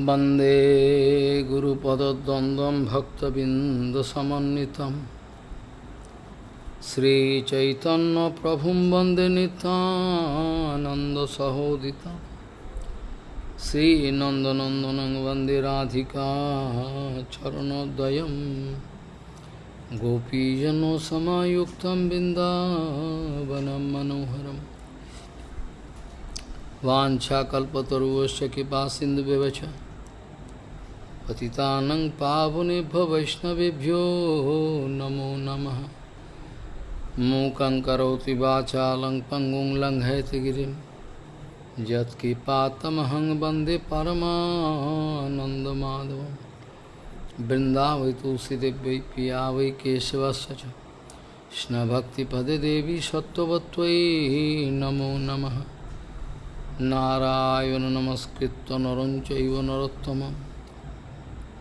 वन्दे गुरुपदद्वन्द्वं भक्तबिन्दसमन्वितं श्रीचैतन्यप्रभुं वन्दे नितानन्दसहोदितं श्रीनन्दनन्दनं वन्दे राधिका चरणोदयं गोपीजनसमायुक्तं बिन्दावनं मनोहरम् वाञ्छाकल्पतरुवश्च कृपा सिन्धुव्यवच पतितानं पावनेभ्यो वैष्णवेभ्यो नमो नमः। मूकं करोति वाचालं पङ्गुं लङ्घयति गिरिं। यत्कृपातमहं वंदे परमानन्दमाधवं। वृन्दावै तुलसीदेव्यै पिया वै केशवस्य च। कृष्णभक्तिपदे देवी सत्त्ववत्त्वयि नमो नमः। नारायण नमस्कृत्य नरं चैव नरोत्तमं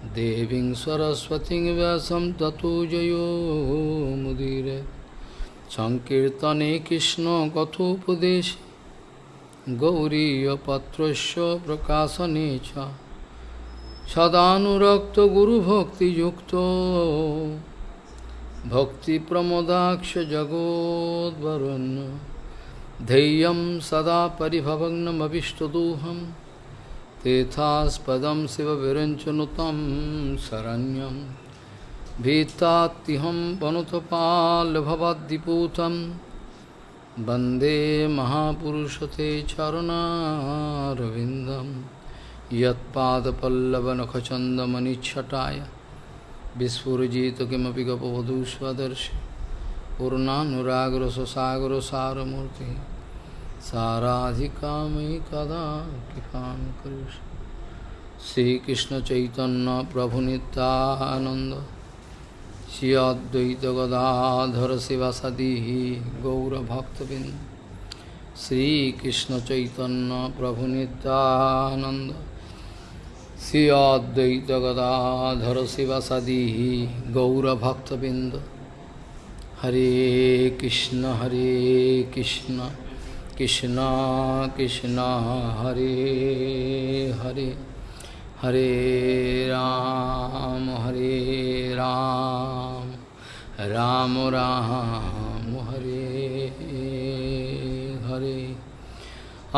देवी सरस्वती व्यास ततो जयो मुदीरे। संकर्तने कृष्ण कथोपदेश गौरीपत्र प्रकाशने सदाक्त गुरुभक्ति भक्ति प्रमोदाक्ष जगोदरण्य धैय सदा पिभवनमीष्टदोहम तेथास्पदं शिवविरञ्चनुतं शरण्यं भीतात्तिहं वनुतपाल्भवद्दिपूतं वन्दे महापुरुषते चरुणारविन्दं यत्पादपल्लवनखचन्दमनिच्छटाय विस्फुरजित किमपि गपवधू स्वदर्शि पूर्णानुरागरससागरसारमूर्ति साराधिका मयि कदा कृपां करिष्य श्रीकृष्णचैतन्यप्रभुनितानन्द श्री अद्वैतगदाधर शिवसदी गौरभक्तबिन्द श्रीकृष्णचैतन्यप्रभुनितानन्द श्री अद्वैतगदाधर शिवसदी गौरभक्तबिन्द। हरे कृष्ण हरे कृष्ण। कृष्ण कृष्ण हरे हरे हरे राम हरे राम राम राम हरे हरे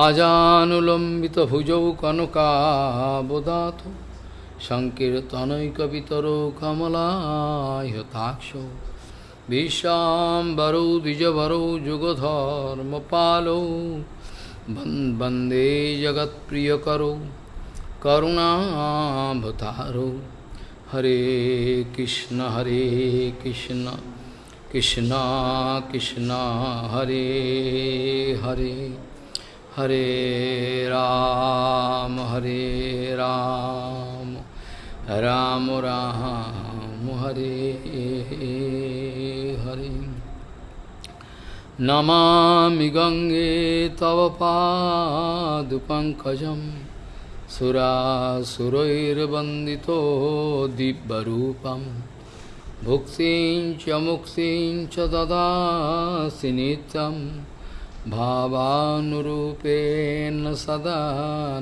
आजानुलम्बितभुजौ कनकाबुदातु सङ्कीर्तनैकवितरो कमलायताक्षौ विशाम्बरौ द्विजवरौ, जुगधर्मपालौ वंदे जगत्प्रियकरौ करुणाभतारौ हरे कृष्ण हरे कृष्ण कृष्ण कृष्ण, हरे हरे। हरे राम हरे राम। राम राम। हरे हरे। नमामि गङ्गे तव पादुपङ्कजं सुरासुरैर्वन्दितो दिव्यरूपं। भुक्तिं च मुक्तिं च भावानुरूपेण सदा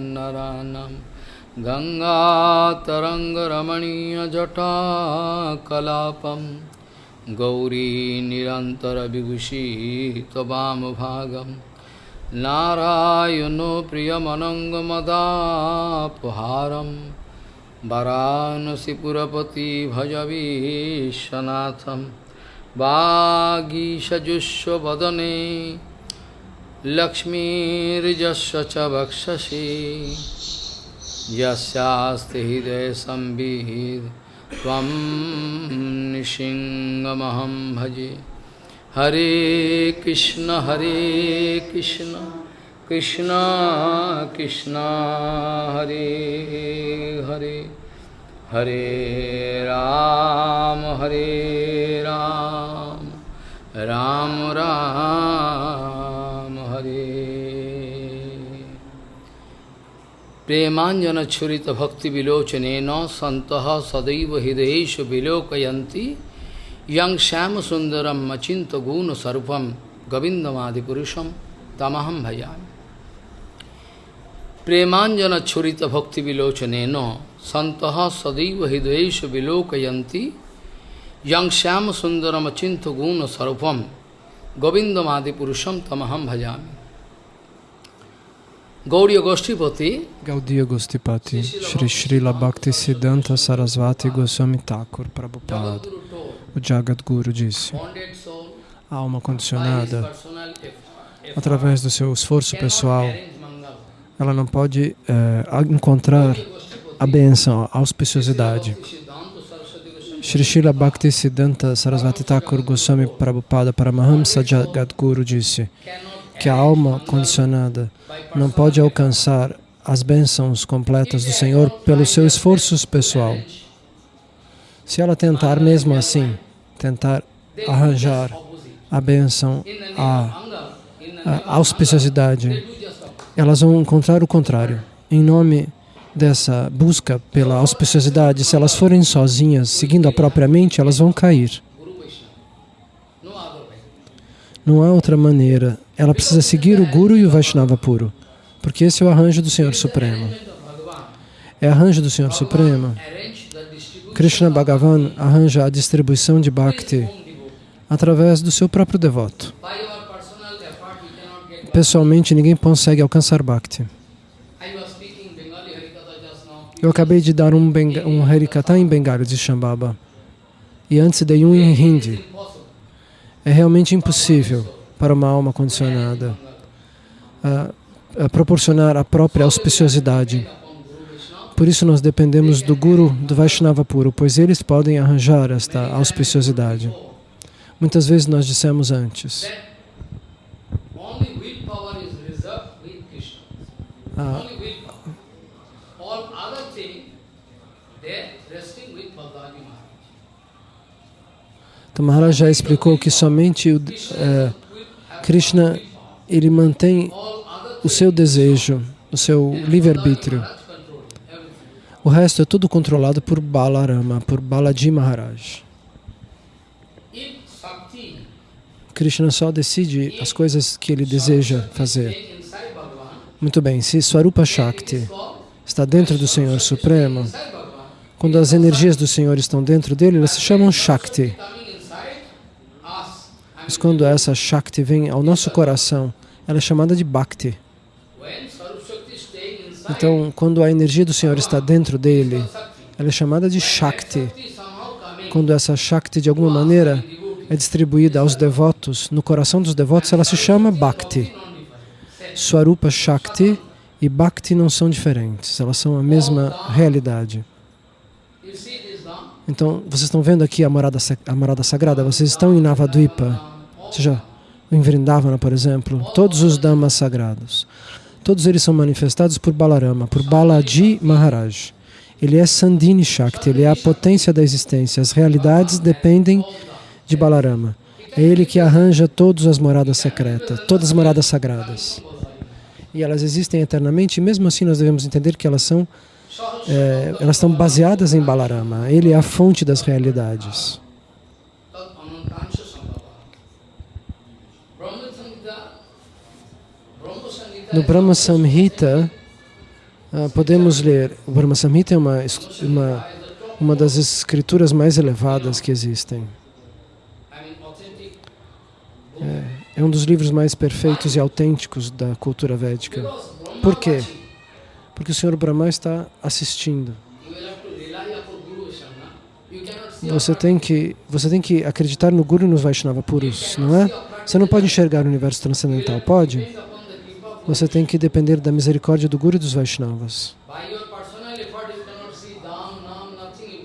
नरानं गङ्गातरङ्गरमणीयजटाकलापं गौरी निरन्तरविभूषी त्ववामभागं नारायणो प्रियमनङ्गमदापहारं वरानसिपुरपति भजवीशनाथं वागीषजुष्वदने लक्ष्मीर्जस्य च वक्षसि यस्यास्ति हृदयसंविद् त्वं निशिङ्गमहं भजे। हरे कृष्ण हरे कृष्ण कृष्ण कृष्ण, हरे हरे। हरे राम हरे राम राम राम। प्रेमांजन छुरीत भक्ति विलोचन न संत सदैव हृदय विलोकयती यं श्याम सुंदरम अचिंत गुण सर्वम गोविंदमादिपुरुषम तमहम भजाम। प्रेमांजन छुरीत भक्ति विलोचन न संत सदैव हृदय विलोकयती यंग श्याम सुंदरम अचिंत गुण सर्वम गोविंदमादिपुरुषम तमहम भजामी। Gauriya Goshtipati Gaudiya Gostipati Shri Srila Bhakti Siddhanta Sarasvati Goswami Thakur Prabhupada O Jagat Guru disse A alma condicionada através do seu esforço pessoal ela não pode é, encontrar a benção, a auspiciosidade. Shri Srila Bhakti Siddhanta Sarasvati Thakur Goswami Prabhupada Paramahamsa Jagadguru disse que a alma condicionada não pode alcançar as bênçãos completas do Senhor pelo seu esforço pessoal. Se ela tentar mesmo assim, tentar arranjar a bênção, a, a auspiciosidade, elas vão encontrar o contrário. Em nome dessa busca pela auspiciosidade, se elas forem sozinhas, seguindo a própria mente, elas vão cair. Não há outra maneira. Ela precisa seguir o Guru e o Vaishnava puro, porque esse é o arranjo do Senhor Supremo. É arranjo do Senhor Supremo. Krishna Bhagavan arranja a distribuição de Bhakti através do seu próprio devoto. Pessoalmente, ninguém consegue alcançar Bhakti. Eu acabei de dar um, um Harikata em Bengali de Shambhava. E antes dei um em Hindi. É realmente impossível para uma alma condicionada uh, uh, proporcionar a própria auspiciosidade. Por isso nós dependemos do Guru, do Vaishnava puro, pois eles podem arranjar esta auspiciosidade. Muitas vezes nós dissemos antes, Ah, então Maharaj já explicou que somente o, é, Krishna ele mantém o seu desejo, o seu livre-arbítrio. O resto é tudo controlado por Balarama, por Balaji Maharaj. Krishna só decide as coisas que ele deseja fazer. Muito bem, se Swarupa Shakti está dentro do Senhor Supremo, quando as energias do Senhor estão dentro dele, elas se chamam Shakti. Mas quando essa Shakti vem ao nosso coração, ela é chamada de Bhakti. Então, quando a energia do Senhor está dentro dele, ela é chamada de Shakti. Quando essa Shakti, de alguma maneira, é distribuída aos devotos, no coração dos devotos, ela se chama Bhakti. Swarupa Shakti e Bhakti não são diferentes, elas são a mesma realidade. Então, vocês estão vendo aqui a morada, a morada sagrada, vocês estão em Navadvipa, seja, em Vrindavana, por exemplo, todos os Dhammas sagrados. Todos eles são manifestados por Balarama, por Balaji Maharaj. Ele é Sandini Shakti, ele é a potência da existência. As realidades dependem de Balarama. É ele que arranja todas as moradas secretas, todas as moradas sagradas e elas existem eternamente, e mesmo assim nós devemos entender que elas são é, elas estão baseadas em Balarama. Ele é a fonte das realidades. No Brahma Samhita, uh, podemos ler, o Brahma Samhita é uma, uma, uma das escrituras mais elevadas que existem. É. É um dos livros mais perfeitos e autênticos da cultura védica. Por quê? Porque o Senhor Brahma está assistindo. Você tem que, você tem que acreditar no Guru e nos Vaishnava puros, não é? Você não pode enxergar o universo transcendental, pode? Você tem que depender da misericórdia do Guru e dos Vaishnavas.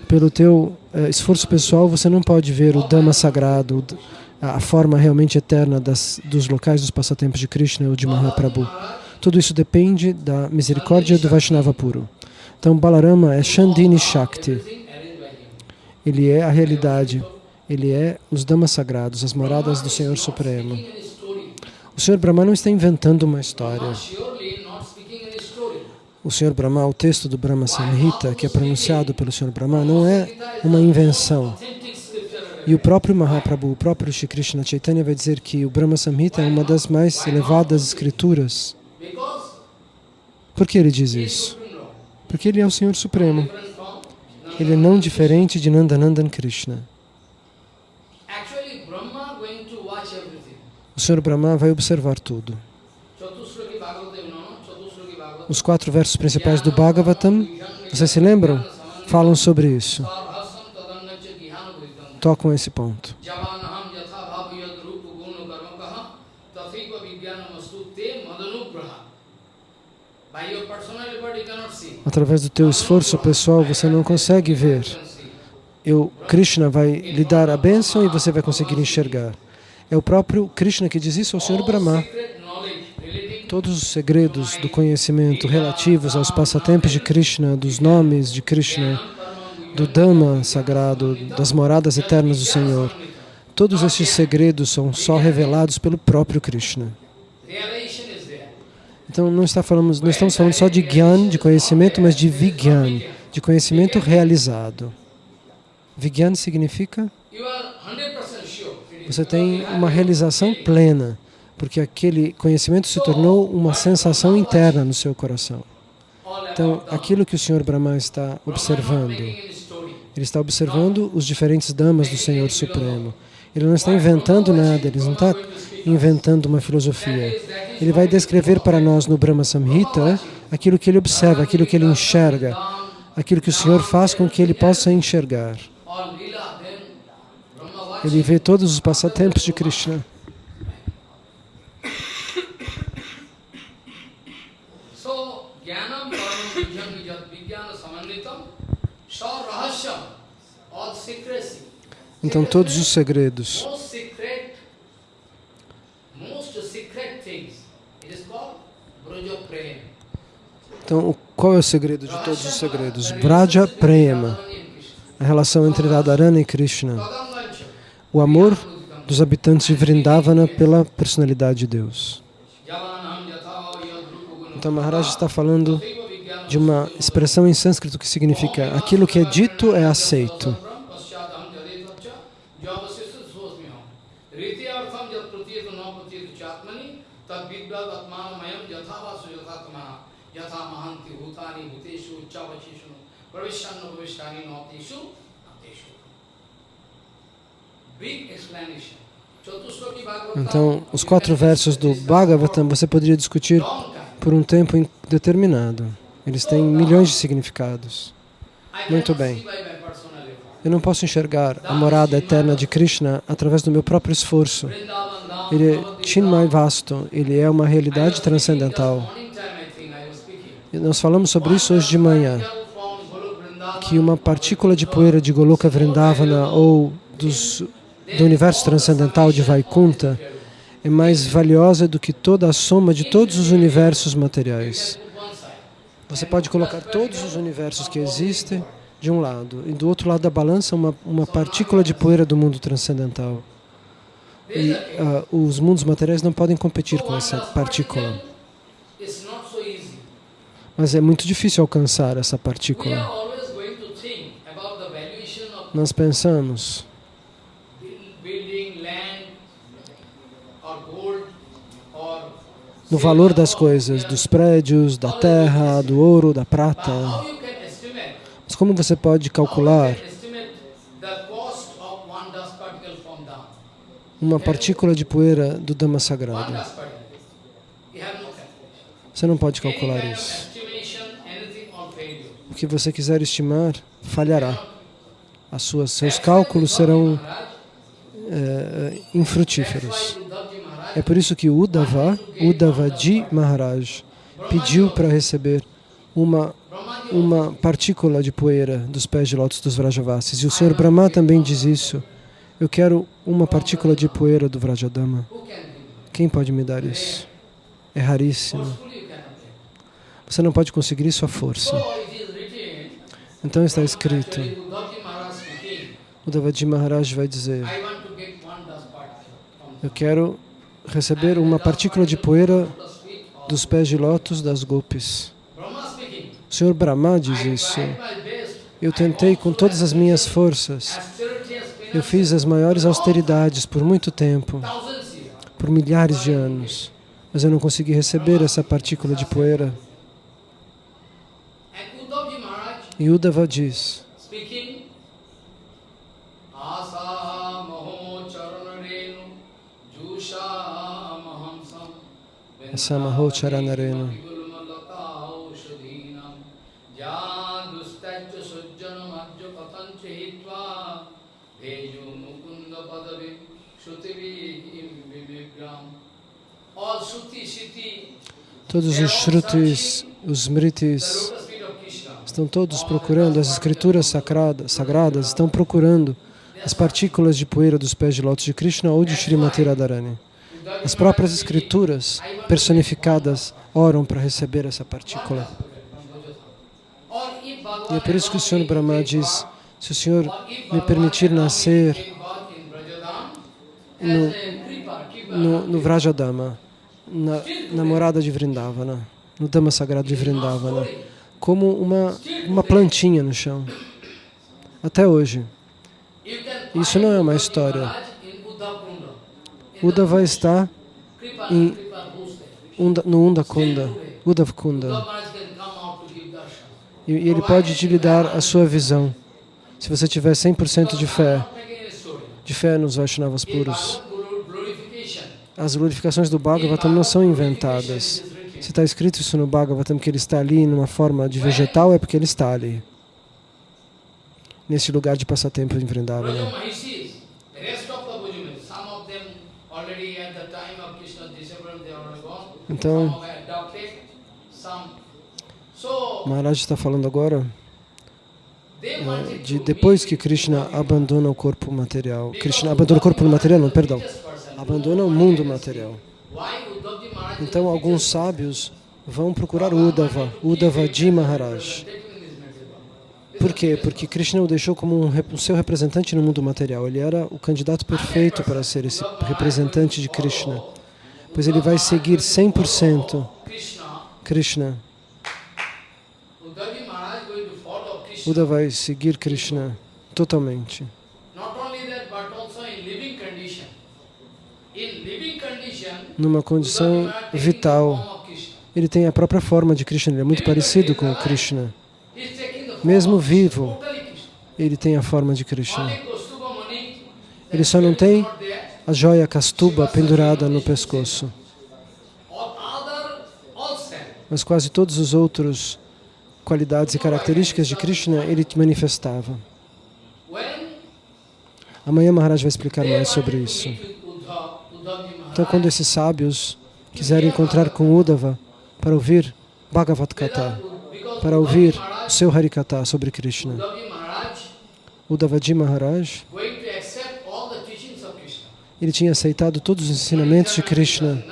Pelo teu eh, esforço pessoal, você não pode ver o Dhamma sagrado, a forma realmente eterna das, dos locais dos passatempos de Krishna ou de Mahaprabhu. Tudo isso depende da misericórdia do Vaishnava puro. Então Balarama é Shandini Shakti. Ele é a realidade. Ele é os damas sagrados, as moradas do Senhor Supremo. O Senhor Brahma não está inventando uma história. O Senhor Brahma, o texto do Brahma Samhita, que é pronunciado pelo Senhor Brahma, não é uma invenção. E o próprio Mahaprabhu, o próprio Shri Krishna Chaitanya vai dizer que o Brahma Samhita é uma das mais elevadas escrituras. Por que ele diz isso? Porque ele é o Senhor Supremo. Ele é não diferente de Nandanandan Krishna. O Senhor Brahma vai observar tudo. Os quatro versos principais do Bhagavatam, vocês se lembram? Falam sobre isso. Tocam esse ponto. Através do teu esforço pessoal, você não consegue ver. Eu, Krishna vai lhe dar a bênção e você vai conseguir enxergar. É o próprio Krishna que diz isso ao Senhor Brahma. Todos os segredos do conhecimento relativos aos passatempos de Krishna, dos nomes de Krishna, do Dhamma sagrado, das moradas eternas do Senhor, todos esses segredos são só revelados pelo próprio Krishna. Então, não, falando, não estamos falando só de Gyan, de conhecimento, mas de Vigyan, de conhecimento realizado. Vigyan significa? Você tem uma realização plena, porque aquele conhecimento se tornou uma sensação interna no seu coração. Então, aquilo que o Senhor Brahma está observando, ele está observando os diferentes damas do Senhor Supremo. Ele não está inventando nada, ele não está inventando uma filosofia. Ele vai descrever para nós no Brahma Samhita aquilo que ele observa, aquilo que ele enxerga, aquilo que o Senhor faz com que ele possa enxergar. Ele vê todos os passatempos de Krishna. Então todos os segredos Então, qual é o segredo de todos os segredos? Braja Prema, a relação entre Radharani e Krishna. O amor dos habitantes de Vrindavana pela personalidade de Deus. Então, Maharaj está falando de uma expressão em sânscrito que significa aquilo que é dito é aceito. Então, os quatro versos do Bhagavatam você poderia discutir por um tempo determinado. Eles têm milhões de significados. Muito bem. Eu não posso enxergar a morada eterna de Krishna através do meu próprio esforço. Ele é Chinmay Vasto, ele é uma realidade transcendental. E nós falamos sobre isso hoje de manhã que uma partícula de poeira de Goloka Vrindavana ou dos, do universo transcendental de Vaikunta é mais valiosa do que toda a soma de todos os universos materiais. Você pode colocar todos os universos que existem de um lado e do outro lado da balança uma, uma partícula de poeira do mundo transcendental. E uh, os mundos materiais não podem competir com essa partícula. Mas é muito difícil alcançar essa partícula nós pensamos no valor das coisas, dos prédios, da terra, do ouro, da prata. Mas como você pode calcular uma partícula de poeira do Dhamma sagrado? Você não pode calcular isso. O que você quiser estimar, falhará as suas, seus cálculos serão é, infrutíferos. É por isso que Uddhava, Uddhavaji Maharaj, pediu para receber uma, uma partícula de poeira dos pés de lótus dos Vrajavasis. E o Senhor Brahma também diz isso. Eu quero uma partícula de poeira do Vrajadama. Quem pode me dar isso? É raríssimo. Você não pode conseguir isso à força. Então está escrito o Devadaji Maharaj vai dizer, eu quero receber uma partícula de poeira dos pés de lótus das gopis. O Senhor Brahma diz isso. Eu tentei com todas as minhas forças. Eu fiz as maiores austeridades por muito tempo, por milhares de anos, mas eu não consegui receber essa partícula de poeira. E Uddhava diz, Todos os Shrutis, os Smritis, estão todos procurando, as escrituras sagradas, sagradas estão procurando as partículas de poeira dos pés de lótus de Krishna ou de Srimati Radharani. As próprias escrituras personificadas oram para receber essa partícula. E é por isso que o Senhor Brahma diz, se o Senhor me permitir nascer no, no, no Vrajadama, na, na morada de Vrindavana, no Dhamma Sagrado de Vrindavana, como uma, uma plantinha no chão. Até hoje. Isso não é uma história. Uda vai estar em Unda, no Undakunda, Udavkunda. E, e ele pode te lhe dar a sua visão, se você tiver 100% de fé, de fé nos Vaishnavas puros. As glorificações do Bhagavatam não são inventadas. Se está escrito isso no Bhagavatam, que ele está ali numa forma de vegetal, é porque ele está ali. Nesse lugar de passatempo em Vrindavana. Então, Maharaj está falando agora é, de depois que Krishna abandona o corpo material. Krishna abandona o corpo material, não, perdão. Abandona o mundo material. Então, alguns sábios vão procurar Uddhava, Uddhavaji Maharaj. Por quê? Porque Krishna o deixou como um seu representante no mundo material. Ele era o candidato perfeito para ser esse representante de Krishna pois ele vai seguir 100% Krishna. Buda vai seguir Krishna totalmente. Numa condição vital, ele tem a própria forma de Krishna, ele é muito parecido com Krishna. Mesmo vivo, ele tem a forma de Krishna. Ele só não tem a joia Kastuba pendurada no pescoço. Mas quase todos os outros qualidades e características de Krishna ele manifestava. Amanhã Maharaj vai explicar mais sobre isso. Então, quando esses sábios quiserem encontrar com Uddhava para ouvir Bhagavad Gita, para ouvir o seu Harikata sobre Krishna, Uddhavaji Maharaj ele tinha aceitado todos os ensinamentos de Krishna.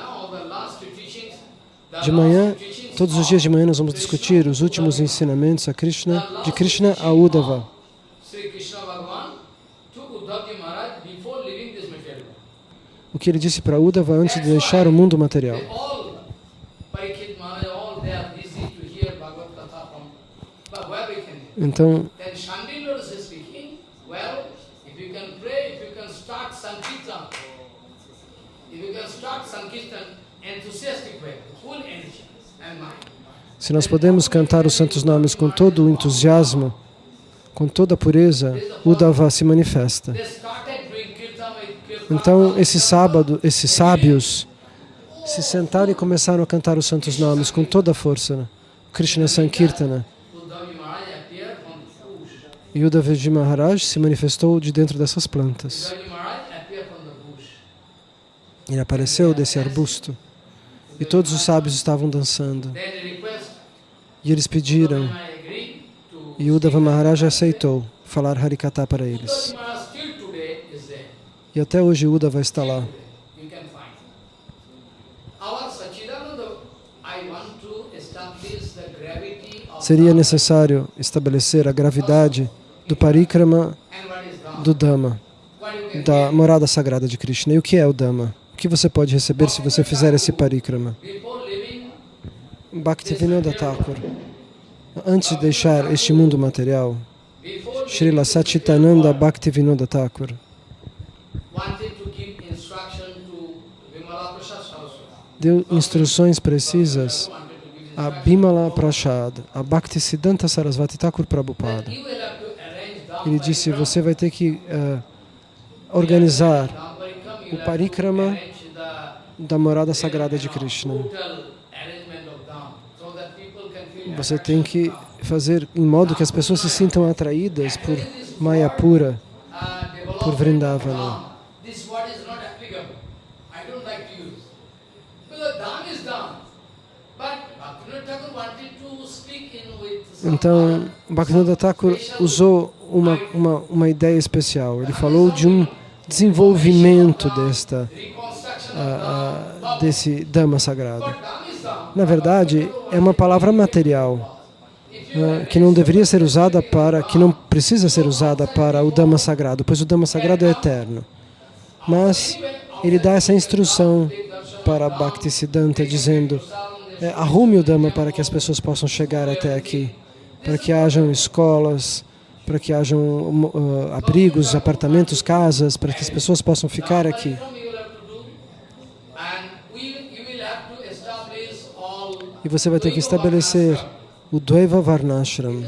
De manhã, todos os dias de manhã nós vamos discutir os últimos ensinamentos a Krishna, de Krishna a Uddhava. O que ele disse para Uddhava antes de deixar o mundo material. Então, Se nós podemos cantar os santos nomes com todo o entusiasmo, com toda a pureza, o Dava se manifesta. Então, esse sábado, esses sábios se sentaram e começaram a cantar os santos nomes com toda a força. Né? Krishna Sankirtana. E Uddhavaji Maharaj se manifestou de dentro dessas plantas. Ele apareceu desse arbusto e todos os sábios estavam dançando. E eles pediram, e Uddhava Maharaj aceitou falar Harikata para eles. E até hoje Uddhava está lá. Seria necessário estabelecer a gravidade do parikrama do Dhamma, da morada sagrada de Krishna. E o que é o Dhamma? Que você pode receber se você fizer esse parikrama? Bhaktivinoda Thakur, antes de deixar este mundo material, Srila Satchitananda Bhaktivinoda Thakur deu instruções precisas a Bimala Prashad, a Bhaktisiddhanta Sarasvati Thakur Prabhupada. Ele disse, você vai ter que uh, organizar o parikrama da morada sagrada de Krishna. Você tem que fazer em modo que as pessoas se sintam atraídas por Mayapura, por Vrindavana. Então, Bhaktivinoda Thakur usou uma, uma, uma ideia especial. Ele falou de um desenvolvimento desta, uh, desse Dhamma sagrado. Na verdade, é uma palavra material, uh, que não deveria ser usada para, que não precisa ser usada para o Dhamma sagrado, pois o Dhamma sagrado é eterno. Mas ele dá essa instrução para Bhaktisiddhanta, dizendo, é, arrume o Dhamma para que as pessoas possam chegar até aqui para que hajam escolas, para que hajam uh, abrigos, apartamentos, casas, para que as pessoas possam ficar aqui. E você vai ter que estabelecer o Dvaiva Varnashram.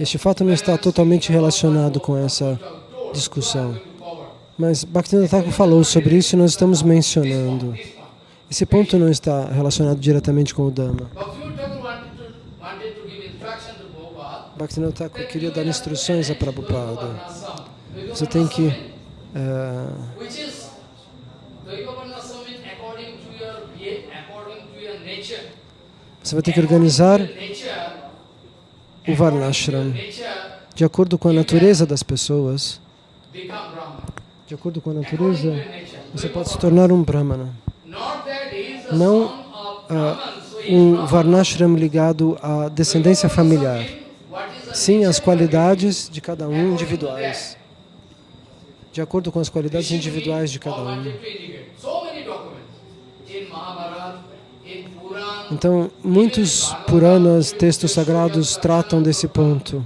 Este fato não está totalmente relacionado com essa discussão. Mas Bhaktivinoda Thakur falou sobre isso e nós estamos mencionando. Esse ponto não está relacionado diretamente com o Dhamma. Bhaktivinoda Thakur queria dar instruções a Prabhupada. Você tem que uh, você vai ter que organizar o Varnashram. De acordo com a natureza das pessoas. De acordo com a natureza, você pode se tornar um Brahmana. Não uh, um Varnashram ligado à descendência familiar. sim as qualidades de cada um individuais, de acordo com as qualidades individuais de cada um. Então, muitos Puranas, textos sagrados, tratam desse ponto.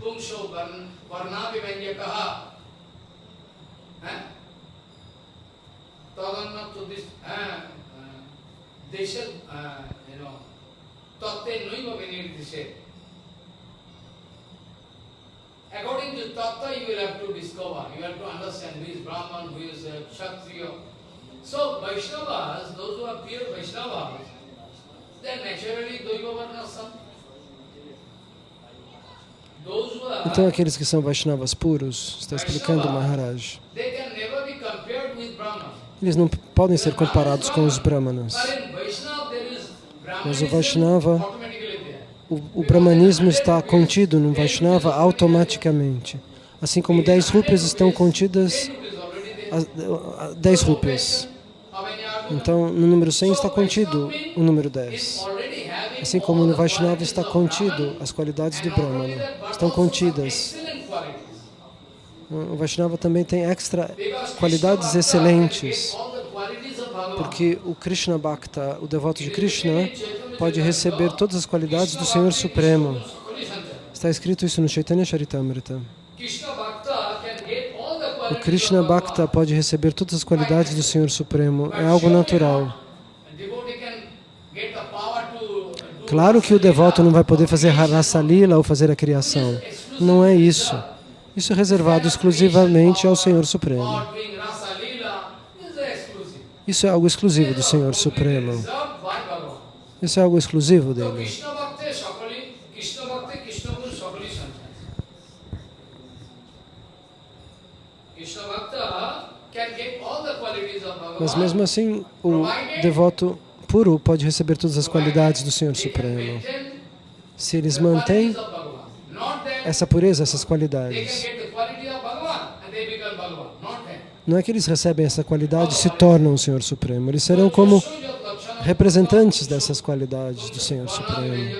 According to Tattva, you will have to discover, you have to understand who is Brahman, who is uh, Kshatriya. So, Vaishnavas, those who are pure Vaishnavas. Então, aqueles que são Vaishnavas puros, está explicando Maharaj, eles não podem ser comparados com os Brahmanas. Mas o Vaishnava o, o brahmanismo está contido no Vaishnava automaticamente. Assim como 10 rupias estão contidas, as 10 rupias. Então, no número 100 está contido o número 10. Assim como no Vaishnava está contido as qualidades do Brahmana. Estão contidas. O Vaishnava também tem extra qualidades excelentes. Porque o Krishna Bhakta, o devoto de Krishna, pode receber todas as qualidades do Senhor Supremo. Está escrito isso no Chaitanya Charitamrita. O Krishna Bhakta pode receber todas as qualidades do Senhor Supremo. É algo natural. Claro que o devoto não vai poder fazer Rasa Lila ou fazer a criação. Não é isso. Isso é reservado exclusivamente ao Senhor Supremo. Isso é algo exclusivo do Senhor Supremo. Isso é algo exclusivo dele. Mas mesmo assim, o devoto puro pode receber todas as qualidades do Senhor Supremo. Se eles mantêm essa pureza, essas qualidades. Não é que eles recebem essa qualidade e se tornam o Senhor Supremo. Eles serão como representantes dessas qualidades do Senhor Supremo,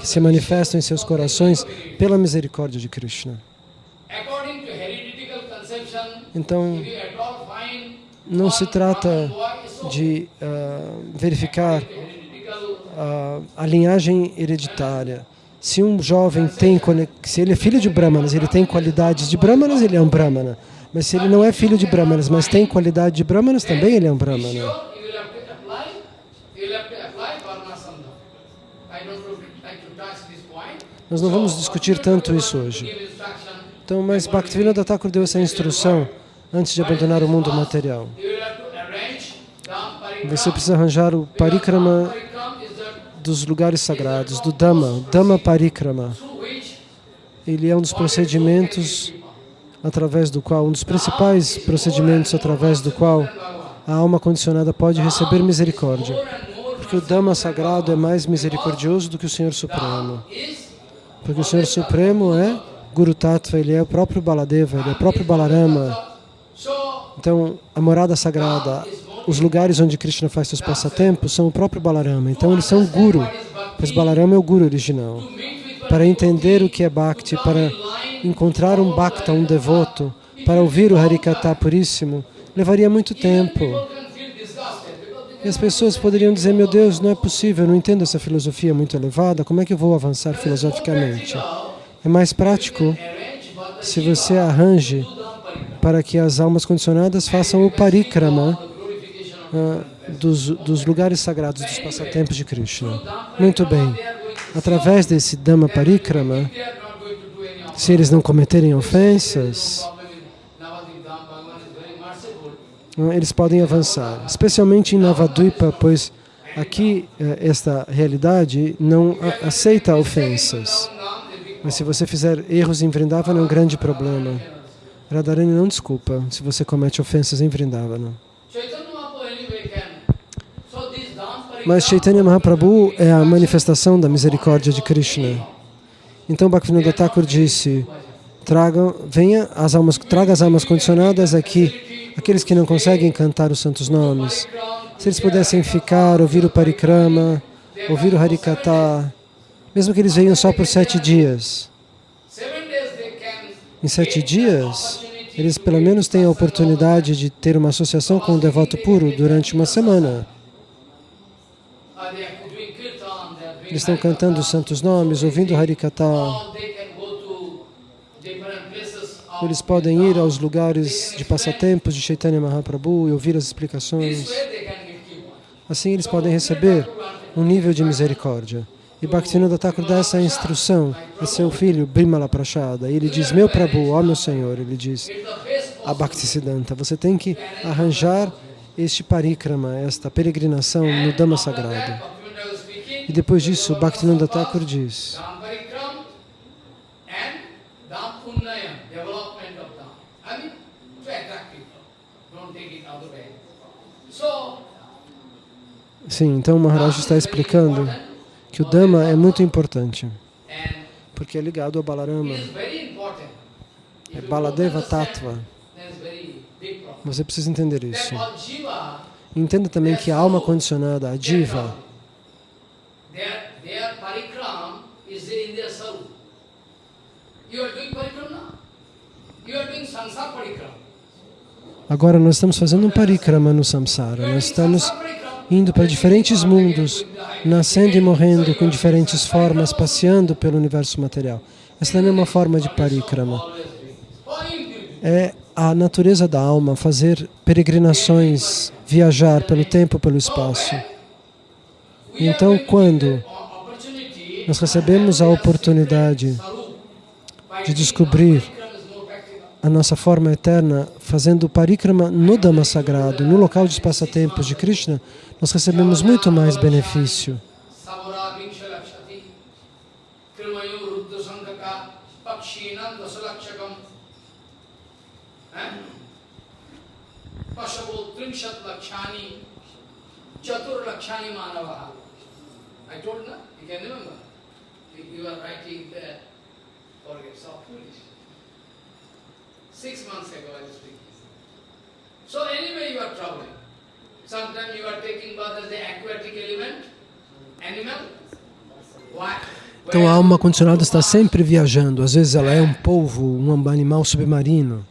que se manifestam em seus corações pela misericórdia de Krishna. Então, não se trata de uh, verificar a, a, linhagem hereditária. Se um jovem tem, se ele é filho de brahmanas, ele tem qualidades de brahmanas, ele é um brahmana. Mas se ele não é filho de brahmanas, mas tem qualidade de brahmanas, também ele é um brahmana. Nós não vamos discutir tanto isso hoje. Então, mas Bhaktivinoda Thakur deu essa instrução antes de abandonar o mundo material. Você precisa arranjar o parikrama dos lugares sagrados, do Dhamma, Dhamma Parikrama. Ele é um dos procedimentos através do qual, um dos principais procedimentos através do qual a alma condicionada pode receber misericórdia. Porque o Dhamma sagrado é mais misericordioso do que o Senhor Supremo. Porque o Senhor Supremo é Guru Tattva, ele é o próprio Baladeva, ele é o próprio Balarama. Então, a morada sagrada, os lugares onde Krishna faz seus passatempos são o próprio Balarama. Então, eles são Guru, pois Balarama é o Guru original. Para entender o que é Bhakti, para encontrar um Bhakta, um devoto, para ouvir o Harikata puríssimo, levaria muito tempo. E as pessoas poderiam dizer, meu Deus, não é possível, eu não entendo essa filosofia muito elevada, como é que eu vou avançar filosoficamente? É mais prático se você arranje para que as almas condicionadas façam o parikrama uh, dos, dos lugares sagrados, dos passatempos de Krishna. Muito bem. Através desse Dhamma Parikrama, se eles não cometerem ofensas, uh, eles podem avançar. Especialmente em Navadvipa, pois aqui uh, esta realidade não aceita ofensas. Mas se você fizer erros em Vrindavana, é um grande problema. Radharani não desculpa se você comete ofensas em Vrindavana. Mas Chaitanya Mahaprabhu é a manifestação da misericórdia de Krishna. Então Bhaktivinoda Thakur disse, traga, venha as almas, traga as almas condicionadas aqui, aqueles que não conseguem cantar os santos nomes. Se eles pudessem ficar, ouvir o parikrama, ouvir o harikata, mesmo que eles venham só por sete dias. Em sete dias, eles pelo menos têm a oportunidade de ter uma associação com o devoto puro durante uma semana. Eles estão cantando os santos nomes, ouvindo Harikata. Eles podem ir aos lugares de passatempos de Chaitanya Mahaprabhu e ouvir as explicações. Assim eles podem receber um nível de misericórdia. E Bhaktivinoda Thakur dá essa instrução a seu filho, Bimala Prashada. E ele diz, meu Prabhu, ó meu Senhor, ele diz a Bhaktisiddhanta, você tem que arranjar este parikrama, esta peregrinação no Dhamma Sagrado. E depois disso, Bhaktivinoda Thakur diz, Sim, então o Maharaj está explicando que o Dhamma é muito importante, porque é ligado ao Balarama. É Baladeva Tattva. Você precisa entender isso. Entenda também que a alma condicionada, a Jiva, Agora nós estamos fazendo um parikrama no samsara. Nós estamos indo para diferentes mundos, nascendo e morrendo com diferentes formas, passeando pelo universo material. Essa também é uma forma de parikrama. É a natureza da alma fazer peregrinações, viajar pelo tempo, pelo espaço. Então, quando nós recebemos a oportunidade de descobrir a nossa forma eterna, fazendo parikrama no Dhamma sagrado, no local dos passatempos de Krishna, nós recebemos muito mais benefício. I told, no? You can remember. You are writing there, forget, so foolish. Six months ago I was speaking. So anyway you are traveling. Sometimes you are taking birth as the aquatic element, animal. Why? Então a alma condicionada está sempre viajando. Às vezes ela é um polvo, um animal submarino.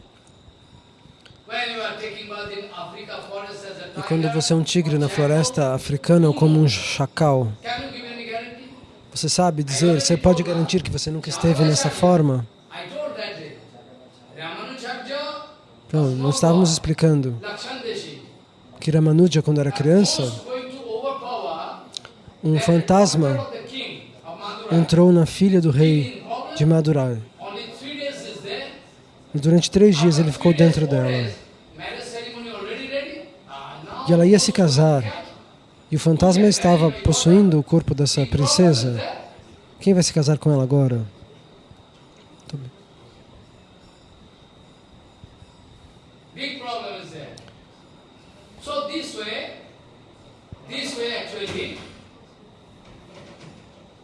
E quando você é um tigre na floresta africana ou como um chacal, você sabe dizer, você pode garantir que você nunca esteve nessa forma? Então, nós estávamos explicando que Ramanuja, quando era criança, um fantasma entrou na filha do rei de Madurai. E durante três dias ele ficou dentro dela. E ela ia se casar. E o fantasma estava possuindo o corpo dessa princesa. Quem vai se casar com ela agora? Big problem is there. So this way, this way actually,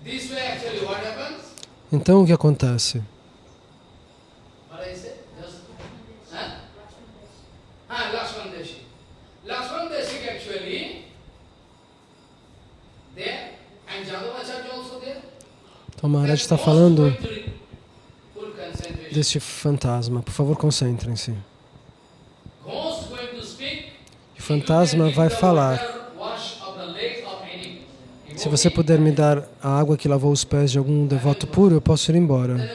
this way actually what happens? Então o que acontece? What I say? Just, huh? Ah, Lakshman Deshi. Lakshman Deshi actually, there, and Jadavacharya also there. Então Maharaj está falando deste fantasma. Por favor, concentrem-se fantasma vai falar. Se você puder me dar a água que lavou os pés de algum devoto puro, eu posso ir embora.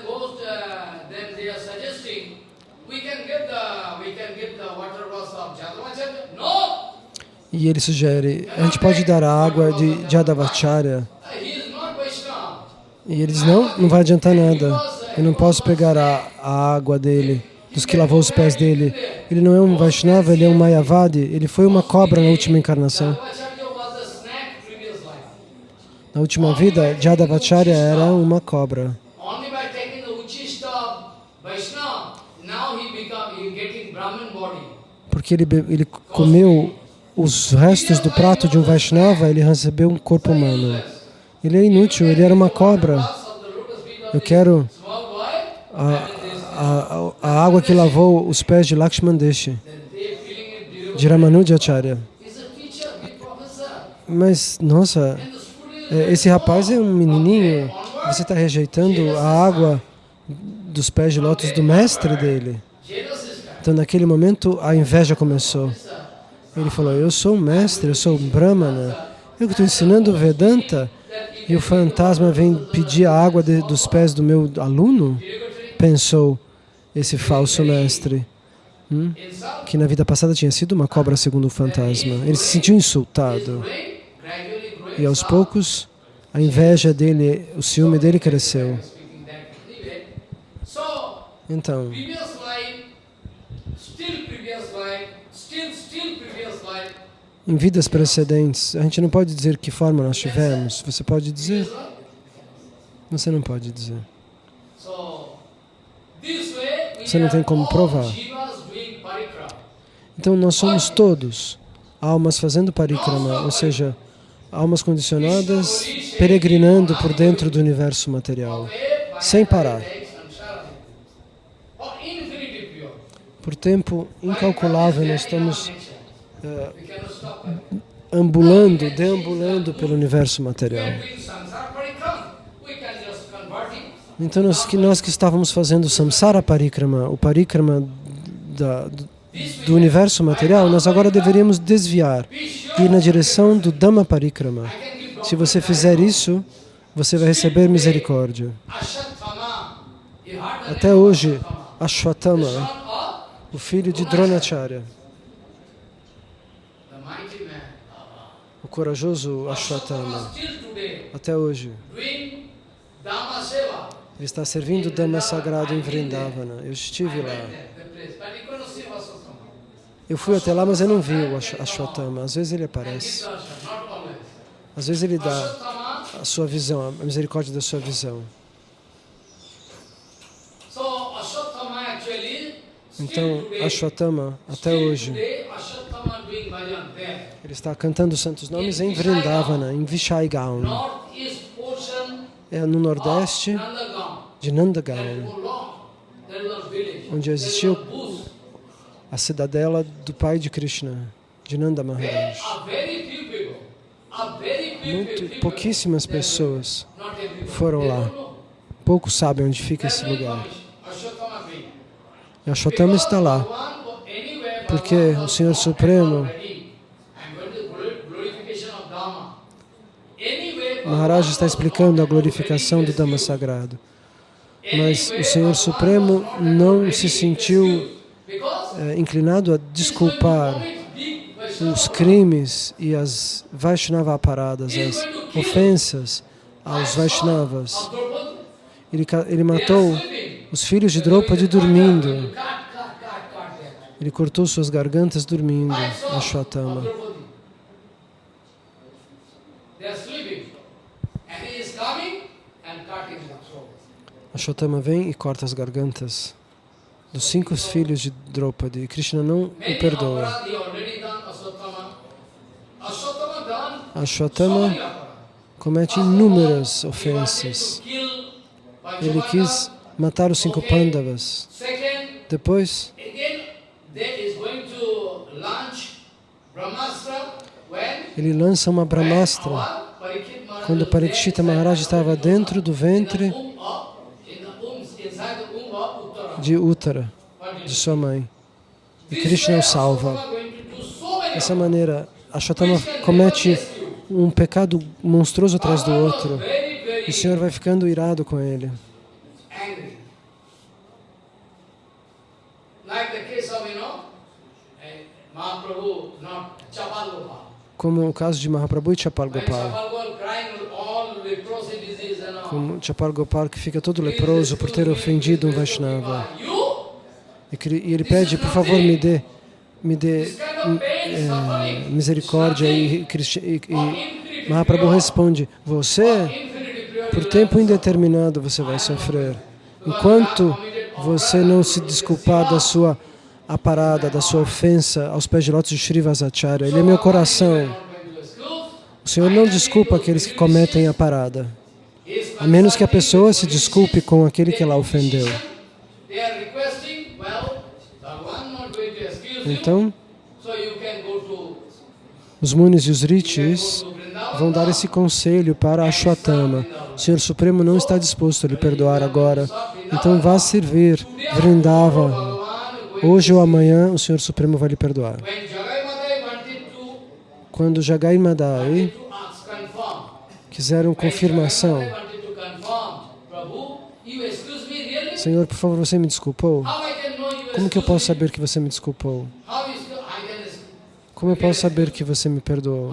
E ele sugere, a gente pode dar a água de Jadavacharya. E ele diz, não, não vai adiantar nada. Eu não posso pegar a, a água dele dos que lavou os pés dele. Ele não é um Vaishnava, ele é um Mayavadi. Ele foi uma cobra na última encarnação. Na última vida, Jadavacharya era uma cobra. Porque ele, ele comeu os restos do prato de um Vaishnava, ele recebeu um corpo humano. Ele é inútil, ele era uma cobra. Eu quero a, a, a, água que lavou os pés de Lakshman Deshi, de Ramanujacharya. Mas, nossa, esse rapaz é um menininho, você está rejeitando a água dos pés de lótus do mestre dele. Então, naquele momento, a inveja começou. Ele falou, eu sou um mestre, eu sou um brahmana, eu que estou ensinando Vedanta, e o fantasma vem pedir a água de, dos pés do meu aluno? Pensou, esse falso mestre, hum, que na vida passada tinha sido uma cobra segundo o fantasma. Ele se sentiu insultado. E aos poucos, a inveja dele, o ciúme dele cresceu. Então, em vidas precedentes, a gente não pode dizer que forma nós tivemos. Você pode dizer? Você não pode dizer. Você não tem como provar. Então nós somos todos almas fazendo parikrama, ou seja, almas condicionadas peregrinando por dentro do universo material, sem parar. Por tempo incalculável nós estamos uh, ambulando, deambulando pelo universo material. Então nós que, nós que estávamos fazendo samsara parikrama, o parikrama da, do universo material, nós agora deveríamos desviar e ir na direção do Dhamma parikrama. Se você fizer isso, você vai receber misericórdia. Até hoje, Ashwatthama, o filho de Dronacharya, o corajoso Ashwatthama, até hoje, ele está servindo o Dhamma sagrado em Vrindavana. Eu estive lá. Eu fui até lá, mas eu não vi o Ashwatthama. Às vezes ele aparece. Às vezes ele dá a sua visão, a misericórdia da sua visão. Então, Ashwatthama, até hoje, ele está cantando os santos nomes em Vrindavana, em Vishaigaon é no nordeste de Nandagaon, onde existiu a cidadela do pai de Krishna, de Nanda Maharaj. Muito, pouquíssimas pessoas foram lá. Poucos sabem onde fica esse lugar. E Ashwatthama está lá, porque o Senhor Supremo Maharaj está explicando a glorificação do Dhamma Sagrado. Mas o Senhor Supremo não se sentiu inclinado a desculpar os crimes e as Vaishnava paradas, as ofensas aos Vaishnavas. Ele, ele matou os filhos de Draupadi dormindo. Ele cortou suas gargantas dormindo, Ashwatthama. Ashwatthama vem e corta as gargantas dos cinco filhos de Draupadi. Krishna não o perdoa. Ashwatthama comete inúmeras ofensas. Ele quis matar os cinco Pandavas. Depois, ele lança uma Brahmastra quando Parikshita Maharaj estava dentro do ventre de Uttara, de sua mãe. E Krishna o salva. Dessa maneira, Ashatama comete um pecado monstruoso atrás do outro. E o Senhor vai ficando irado com ele. Como o caso de Mahaprabhu e Chapal Gopal. Como Chapal Gopal que fica todo leproso por ter ofendido um Vaishnava. E ele pede, por favor, me dê, me dê é, misericórdia. E, e, e Mahaprabhu responde, você, por tempo indeterminado, você vai sofrer. Enquanto você não se desculpar da sua a parada da sua ofensa aos pés de lótus de Srivasacharya. Ele é meu coração. O Senhor não desculpa aqueles que cometem a parada, a menos que a pessoa se desculpe com aquele que ela ofendeu. Então, os munis e os rishis vão dar esse conselho para Ashwatthama. O Senhor Supremo não está disposto a lhe perdoar agora, então vá servir Vrindava Hoje ou amanhã o Senhor Supremo vai lhe perdoar. Quando Jagai Madai quiseram confirmação, Senhor, por favor, você me desculpou? Como que eu posso saber que você me desculpou? Como eu posso saber que você me perdoou?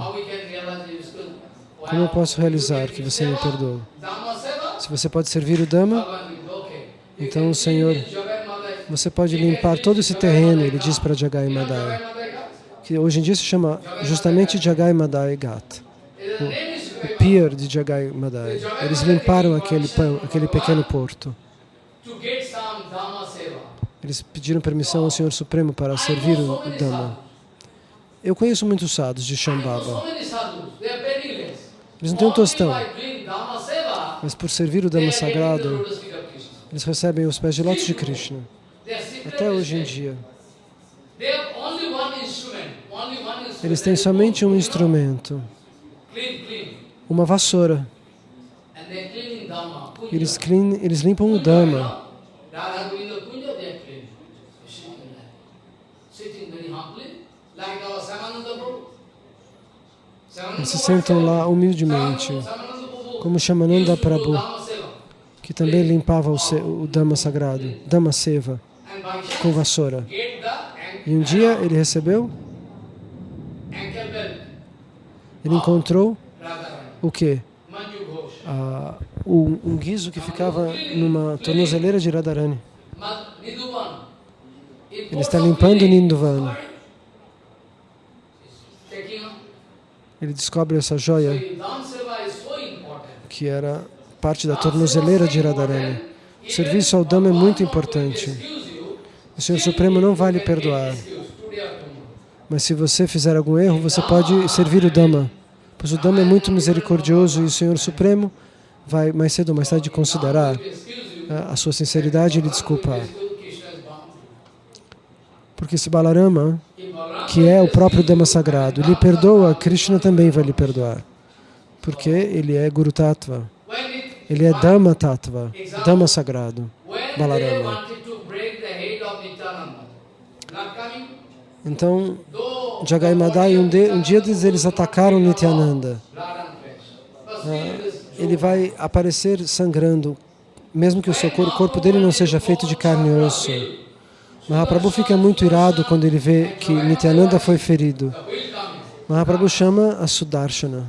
Como eu posso realizar que você me perdoou? Se você pode servir o Dhamma, então o Senhor você pode limpar todo esse terreno, ele diz para Jagai Madai, que hoje em dia se chama justamente Jagai Madai Ghat, o, pier de Jagai Madai. Eles limparam aquele, aquele pequeno porto. Eles pediram permissão ao Senhor Supremo para servir o, Dhamma. Eu conheço muitos sadhus de Shambhava. Eles não têm um tostão, mas por servir o Dhamma sagrado, eles recebem os pés de lótus de Krishna até hoje em dia. Eles têm somente um instrumento, uma vassoura. Eles, clean, eles limpam o Dhamma. Eles se sentam lá humildemente, como Shamananda Prabhu, que também limpava o, o Dhamma sagrado, Dhamma Seva com vassoura. E um dia ele recebeu, ele encontrou o quê? Ah, um, um guiso que ficava numa tornozeleira de Radharani. Ele está limpando o Ninduvan. Ele descobre essa joia que era parte da tornozeleira de Radharani. O serviço ao Dhamma é muito importante. O Senhor Supremo não vai lhe perdoar. Mas se você fizer algum erro, você pode servir o Dhamma. Pois o Dhamma é muito misericordioso e o Senhor Supremo vai mais cedo ou mais tarde considerar a sua sinceridade e lhe desculpar. Porque se Balarama, que é o próprio Dhamma sagrado, lhe perdoa, Krishna também vai lhe perdoar. Porque ele é Guru Tattva. Ele é Dhamma Tattva, Dhamma sagrado, Balarama. Então, Jagai Madai, um, de, um dia eles atacaram Nityananda. Ah, ele vai aparecer sangrando, mesmo que o seu corpo, corpo dele não seja feito de carne e osso. Mahaprabhu fica muito irado quando ele vê que Nityananda foi ferido. Mahaprabhu chama a Sudarshana.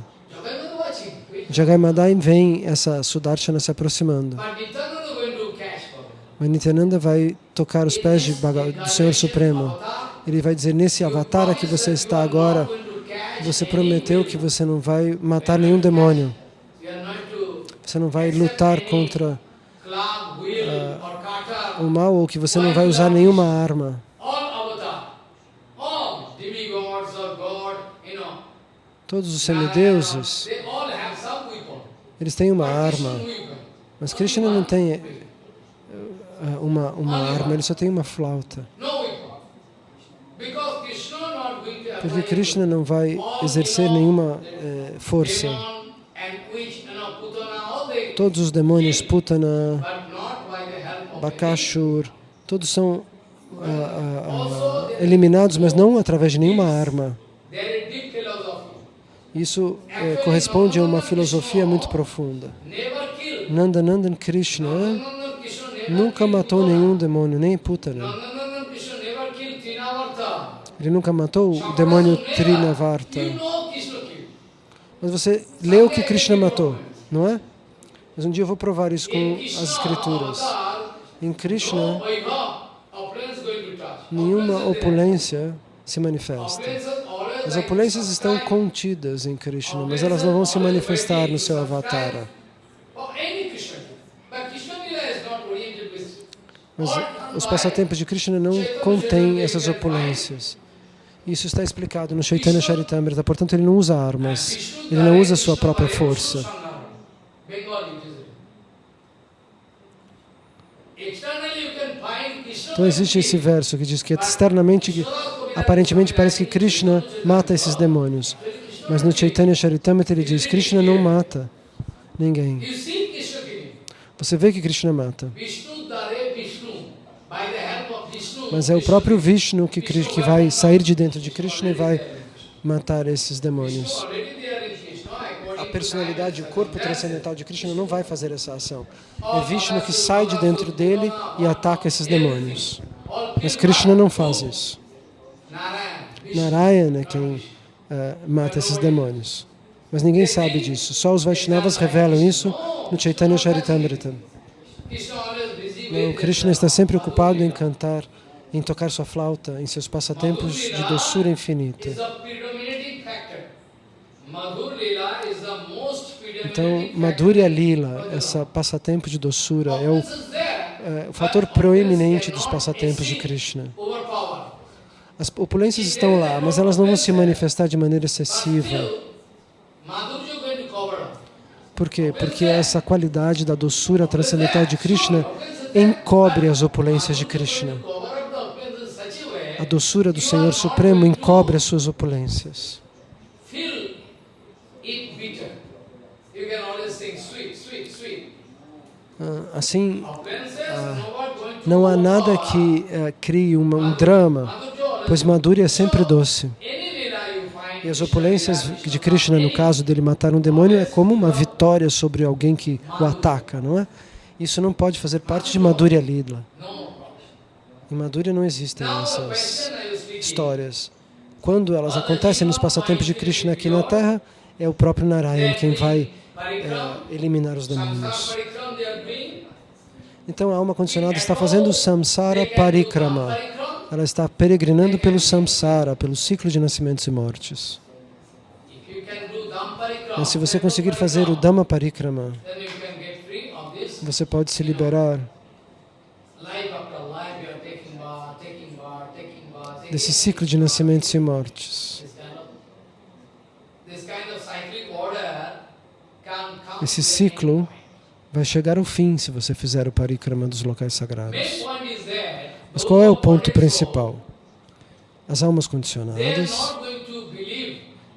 Jagai Madai vem essa Sudarshana se aproximando. Mas Nityananda vai tocar os pés de do Senhor Supremo. Ele vai dizer, nesse avatar que você está agora, você prometeu que você não vai matar nenhum demônio. Você não vai lutar contra uh, o mal ou que você não vai usar nenhuma arma. Todos os semideuses, eles têm uma arma, mas Krishna não tem eh, uma, uma arma, ele só tem uma flauta. Porque Krishna não vai exercer nenhuma eh, força. Todos os demônios, Putana, Bakashur, todos são ah, ah, ah, eliminados, mas não através de nenhuma arma. Isso é, corresponde a uma filosofia muito profunda. Nandanandan Krishna nunca matou nenhum demônio, nem Putana. Ele nunca matou o demônio Trinavarta. Mas você leu que Krishna matou, não é? Mas um dia eu vou provar isso com as escrituras. Em Krishna, nenhuma opulência se manifesta. As opulências estão contidas em Krishna, mas elas não vão se manifestar no seu avatar. Mas os passatempos de Krishna não contêm essas opulências. Isso está explicado no Chaitanya Charitamrita, portanto ele não usa armas, ele não usa sua própria força. Então existe esse verso que diz que externamente, aparentemente parece que Krishna mata esses demônios. Mas no Chaitanya Charitamrita ele diz, Krishna não mata ninguém. Você vê que Krishna mata. Mas é o próprio Vishnu que, que vai sair de dentro de Krishna e vai matar esses demônios personalidade, o corpo transcendental de Krishna não vai fazer essa ação. É Vishnu que sai de dentro dele e ataca esses demônios. Mas Krishna não faz isso. Narayana é quem uh, mata esses demônios. Mas ninguém sabe disso. Só os Vaishnavas revelam isso no Chaitanya Charitamrita. Não, Krishna está sempre ocupado em cantar, em tocar sua flauta, em seus passatempos de doçura infinita. Então, Madhurya Lila, esse passatempo de doçura, é o, é o fator proeminente dos passatempos de Krishna. As opulências estão lá, mas elas não vão se manifestar de maneira excessiva. Por quê? Porque essa qualidade da doçura transcendental de Krishna encobre as opulências de Krishna. A doçura do Senhor Supremo encobre as suas opulências. Ah, assim, ah, não há nada que uh, crie um drama, pois Madhurya é sempre doce. E as opulências de Krishna, no caso dele matar um demônio, é como uma vitória sobre alguém que o ataca, não é? Isso não pode fazer parte de Madhurya Lila. Em Madhurya não existem essas histórias. Quando elas acontecem nos passatempos de Krishna aqui na Terra, é o próprio Narayan quem vai é, eliminar os demônios. Então a alma condicionada está fazendo samsara parikrama. Ela está peregrinando pelo samsara, pelo ciclo de nascimentos e mortes. Mas se você conseguir fazer o Dhamma parikrama, você pode se liberar desse ciclo de nascimentos e mortes. Esse ciclo vai chegar ao fim se você fizer o parikrama dos locais sagrados. Mas qual é o ponto principal? As almas condicionadas,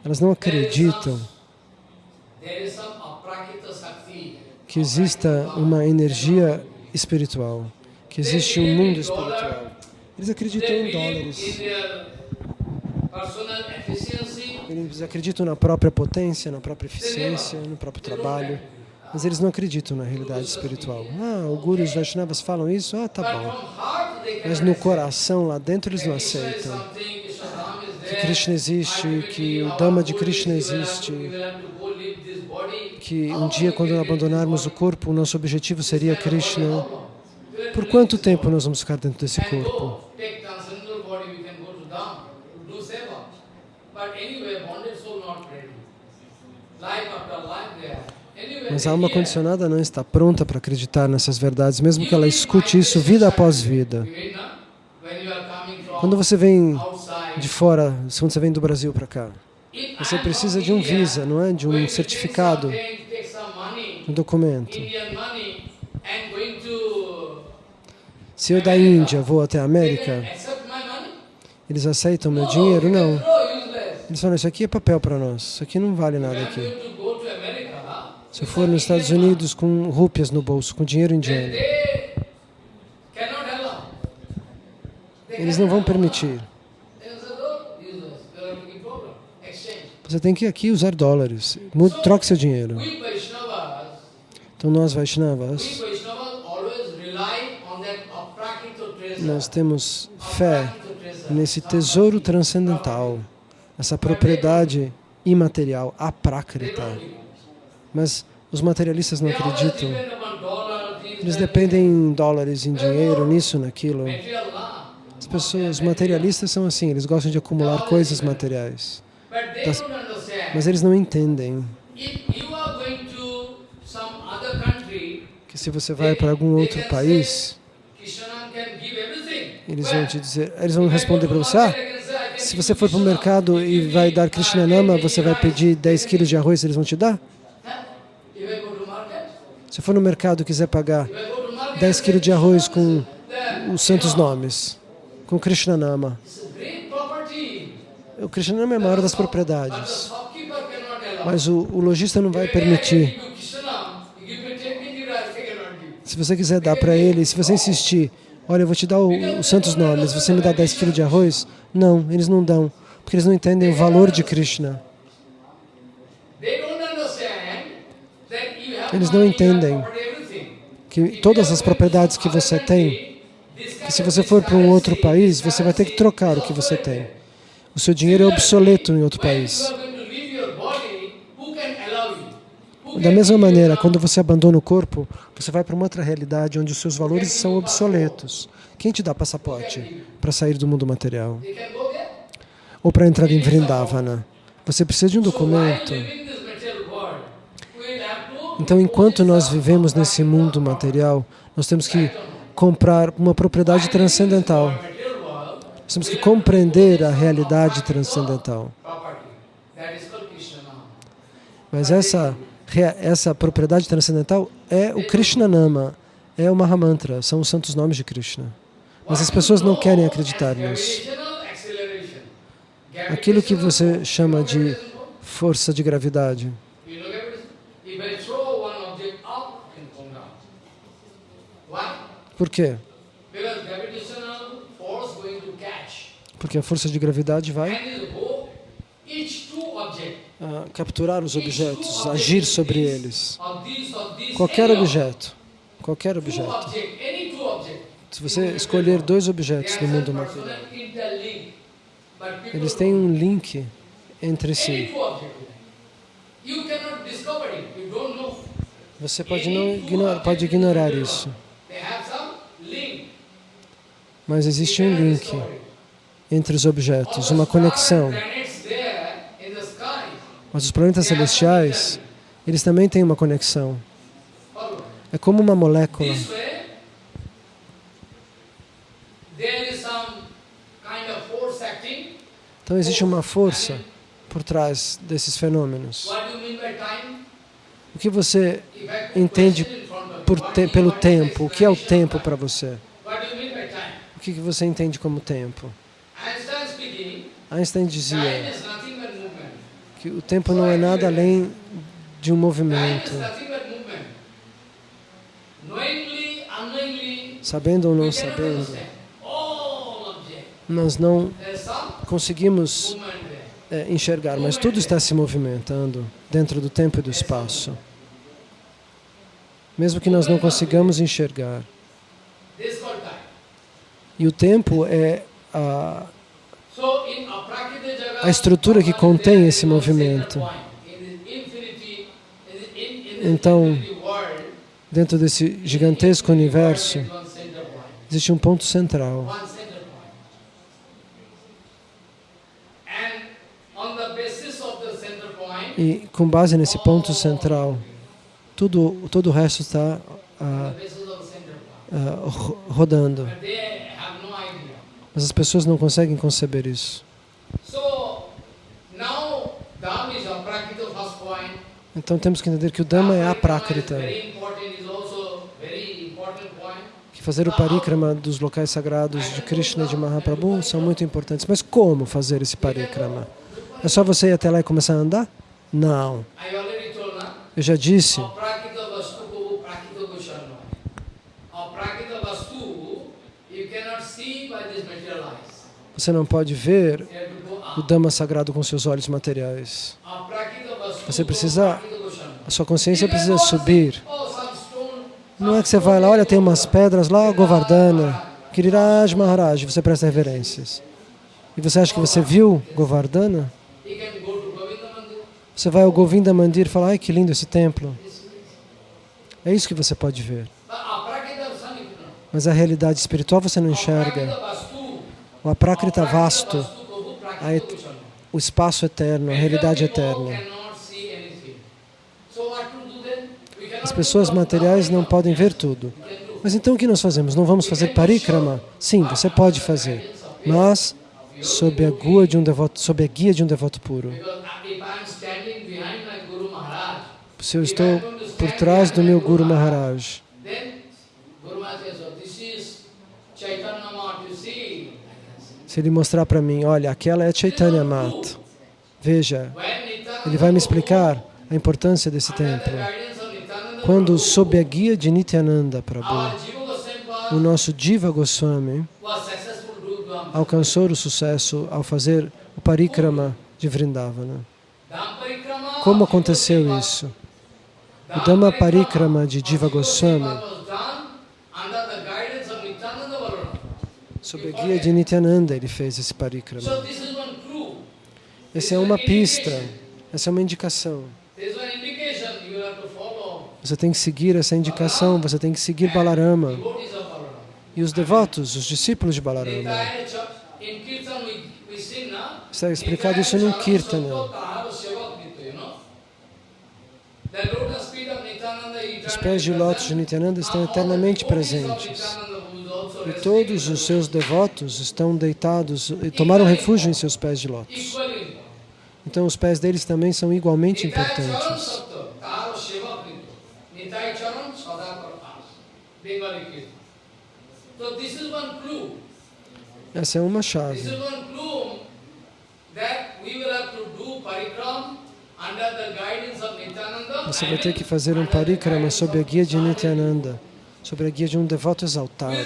elas não acreditam que exista uma energia espiritual, que existe um mundo espiritual. Eles acreditam em dólares. Eles acreditam na própria potência, na própria eficiência, no próprio trabalho, mas eles não acreditam na realidade espiritual. Ah, o Guru os Vaishnavas falam isso? Ah, tá bom. Mas no coração, lá dentro, eles não aceitam que Krishna existe, que o Dhamma de Krishna existe, que um dia, quando abandonarmos o corpo, o nosso objetivo seria Krishna. Por quanto tempo nós vamos ficar dentro desse corpo? Mas a alma condicionada não está pronta para acreditar nessas verdades, mesmo que ela escute isso vida após vida. Quando você vem de fora, quando você vem do Brasil para cá, você precisa de um visa, não é? De um certificado, um documento. Se eu da Índia vou até a América, eles aceitam meu dinheiro? Não. Eles isso aqui é papel para nós, isso aqui não vale nada aqui. Se eu for nos Estados Unidos com rúpias no bolso, com dinheiro indiano, eles não vão permitir. Você tem que aqui usar dólares. Troque seu dinheiro. Então nós Vaishnavas, nós temos fé nesse tesouro transcendental, essa propriedade imaterial, aprakrita. Mas os materialistas não acreditam. Eles dependem em dólares, em dinheiro, nisso, naquilo. As pessoas materialistas são assim, eles gostam de acumular coisas materiais. Mas eles não entendem que se você vai para algum outro país, eles vão te dizer, eles vão responder para você, ah, se você for para o mercado e vai dar Krishnanama, você vai pedir 10 quilos de arroz, eles vão te dar? Se for no mercado e quiser pagar 10 quilos de arroz com os santos nomes, com Krishnanama, o Krishnanama é a maior das propriedades, mas o, o lojista não vai permitir. Se você quiser dar para ele, se você insistir, olha, eu vou te dar os santos nomes, você me dá 10 quilos de arroz? Não, eles não dão, porque eles não entendem o valor de Krishna. Eles não entendem que todas as propriedades que você tem, que se você for para um outro país, você vai ter que trocar o que você tem. O seu dinheiro é obsoleto em outro país. Da mesma maneira, quando você abandona o corpo, você vai para uma outra realidade onde os seus valores são obsoletos. Quem te dá passaporte para sair do mundo material? Ou para entrar em Vrindavana? Você precisa de um documento. Então, enquanto nós vivemos nesse mundo material, nós temos que comprar uma propriedade transcendental. Nós temos que compreender a realidade transcendental. Mas essa, essa propriedade transcendental é o Krishna Nama, é o Mahamantra, são os santos nomes de Krishna. Mas as pessoas não querem acreditar nisso. Aquilo que você chama de força de gravidade. Por quê? Porque a força de gravidade vai capturar os objetos, agir sobre eles. Qualquer objeto, qualquer objeto. Se você escolher dois objetos no mundo material, eles têm um link entre si. Você pode, não ignorar, pode ignorar isso. Mas existe um link entre os objetos, uma conexão. Mas os planetas celestiais, eles também têm uma conexão. É como uma molécula. Então existe uma força por trás desses fenômenos. O que você entende te pelo tempo? O que é o tempo para você? O que você entende como tempo? Einstein dizia que o tempo não é nada além de um movimento. Sabendo ou não sabendo, nós não conseguimos é, enxergar, mas tudo está se movimentando dentro do tempo e do espaço. Mesmo que nós não consigamos enxergar. E o tempo é a, a estrutura que contém esse movimento. Então, dentro desse gigantesco universo, existe um ponto central. E com base nesse ponto central, tudo, todo o resto está ah, ah, rodando. Mas as pessoas não conseguem conceber isso. Então temos que entender que o Dhamma é a Prakrita. Que fazer o parikrama dos locais sagrados de Krishna e de Mahaprabhu são muito importantes. Mas como fazer esse parikrama? É só você ir até lá e começar a andar? Não. Eu já disse. Você não pode ver o Dhamma sagrado com seus olhos materiais. Você precisa, a sua consciência precisa subir. Não é que você vai lá, olha, tem umas pedras lá, Govardhana, Giriraj Maharaj, você presta reverências. E você acha que você viu Govardhana? Você vai ao Govinda Mandir e fala, ai que lindo esse templo. É isso que você pode ver. Mas a realidade espiritual você não enxerga. O aprakrita vasto, o espaço eterno, a realidade eterna. As pessoas materiais não podem ver tudo. Mas então o que nós fazemos? Não vamos fazer parikrama? Sim, você pode fazer, mas sob a guia de um devoto, sob a guia de um devoto puro. Se eu estou por trás do meu Guru Maharaj, se ele mostrar para mim, olha, aquela é Chaitanya Mat, veja, ele vai me explicar a importância desse templo. Quando, sob a guia de Nityananda Prabhu, o nosso Diva Goswami alcançou o sucesso ao fazer o parikrama de Vrindavana. Como aconteceu isso? O Dhamma Parikrama de Diva Goswami, sob a guia de Nityananda, ele fez esse parikrama. Essa é uma pista, essa é uma indicação. Você tem que seguir essa indicação, você tem que seguir Balarama. E os devotos, os discípulos de Balarama. Está explicado isso no Kirtana. Os pés de lótus de Nityananda estão eternamente presentes. E todos os seus devotos estão deitados e tomaram refúgio em seus pés de lótus. Então os pés deles também são igualmente importantes. Essa é uma chave. Você vai ter que fazer um parikrama sob a guia de Nityananda, sob a guia de um devoto exaltado,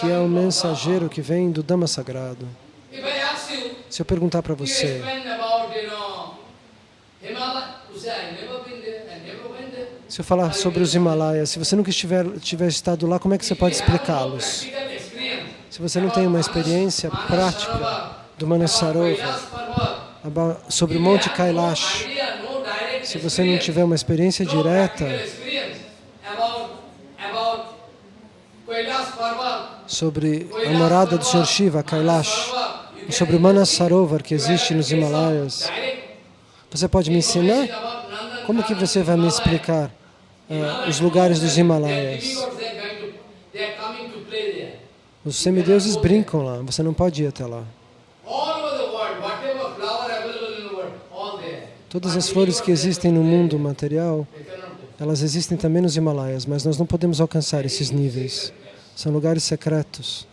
que é o mensageiro que vem do Dhamma Sagrado. Se eu perguntar para você, se eu falar sobre os Himalaias, se você nunca estiver, tiver estado lá, como é que você pode explicá-los? Se você não tem uma experiência prática do Manasarova, sobre o Monte Kailash, se você não tiver uma experiência direta sobre a morada do Sr. Shiva, Kailash, sobre o Manasarovar que existe nos Himalaias, você pode me ensinar? Como que você vai me explicar uh, os lugares dos Himalaias? Os semideuses brincam lá, você não pode ir até lá. Todas as flores que existem no mundo material, elas existem também nos Himalaias, mas nós não podemos alcançar esses níveis. São lugares secretos,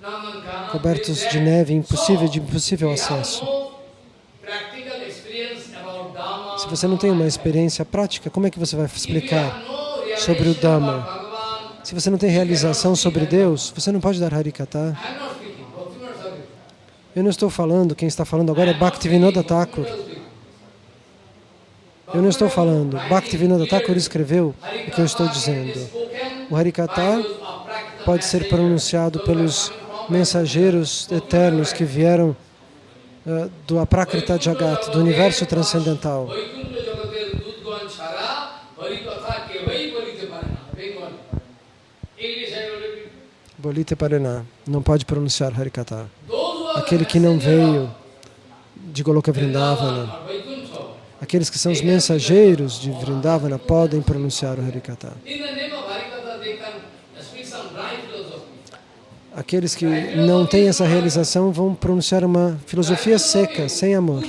cobertos de neve, impossível, de impossível acesso. Se você não tem uma experiência prática, como é que você vai explicar sobre o Dhamma? Se você não tem realização sobre Deus, você não pode dar Harikata. Eu não estou falando, quem está falando agora é Bhaktivinoda Thakur. Eu não estou falando. Bhaktivinoda Thakur escreveu o que eu estou dizendo. O Harikata pode ser pronunciado pelos mensageiros eternos que vieram uh, do Aprakrita Jagat, do universo transcendental. Bolite Parená, não pode pronunciar Harikata. Aquele que não veio de Goloka Vrindavana, aqueles que são os mensageiros de Vrindavana podem pronunciar o Harikata. Aqueles que não têm essa realização vão pronunciar uma filosofia seca, sem amor.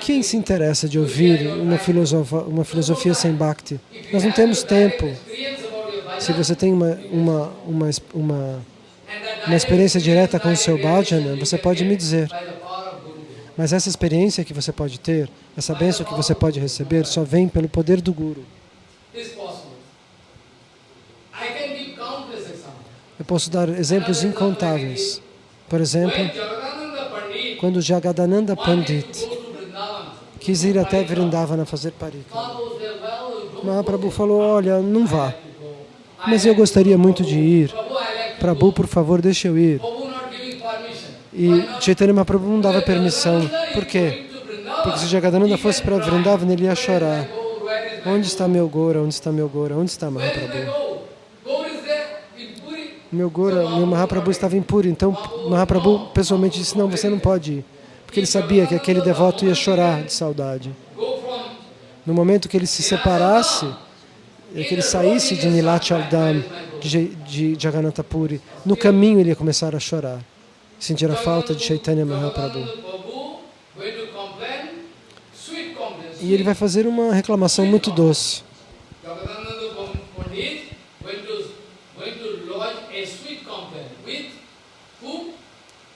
Quem se interessa de ouvir uma filosofia, uma filosofia sem bhakti? Nós não temos tempo. Se você tem uma, uma, uma, uma, uma experiência direta com o seu bhajana, você pode me dizer. Mas essa experiência que você pode ter, essa bênção que você pode receber, só vem pelo poder do Guru. Eu posso dar exemplos incontáveis. Por exemplo, quando Jagadananda Pandit quis ir até Vrindavana fazer parika, Mahaprabhu falou, olha, não vá, mas eu gostaria muito de ir. Prabhu, por favor, deixe eu ir. E Chaitanya Mahaprabhu não dava permissão. Por quê? Porque se Jagadananda fosse para Vrindavana, ele ia chorar. Onde está meu Gora? Onde está meu Gora? Onde está Mahaprabhu? Meu Gora, meu Mahaprabhu estava em Puri, então Mahaprabhu pessoalmente disse, não, você não pode ir, porque ele sabia que aquele devoto ia chorar de saudade. No momento que ele se separasse, que ele saísse de Nilachaldam, de, de Jagannatha Puri, no caminho ele ia começar a chorar, sentir a falta de Chaitanya Mahaprabhu. E ele vai fazer uma reclamação muito doce.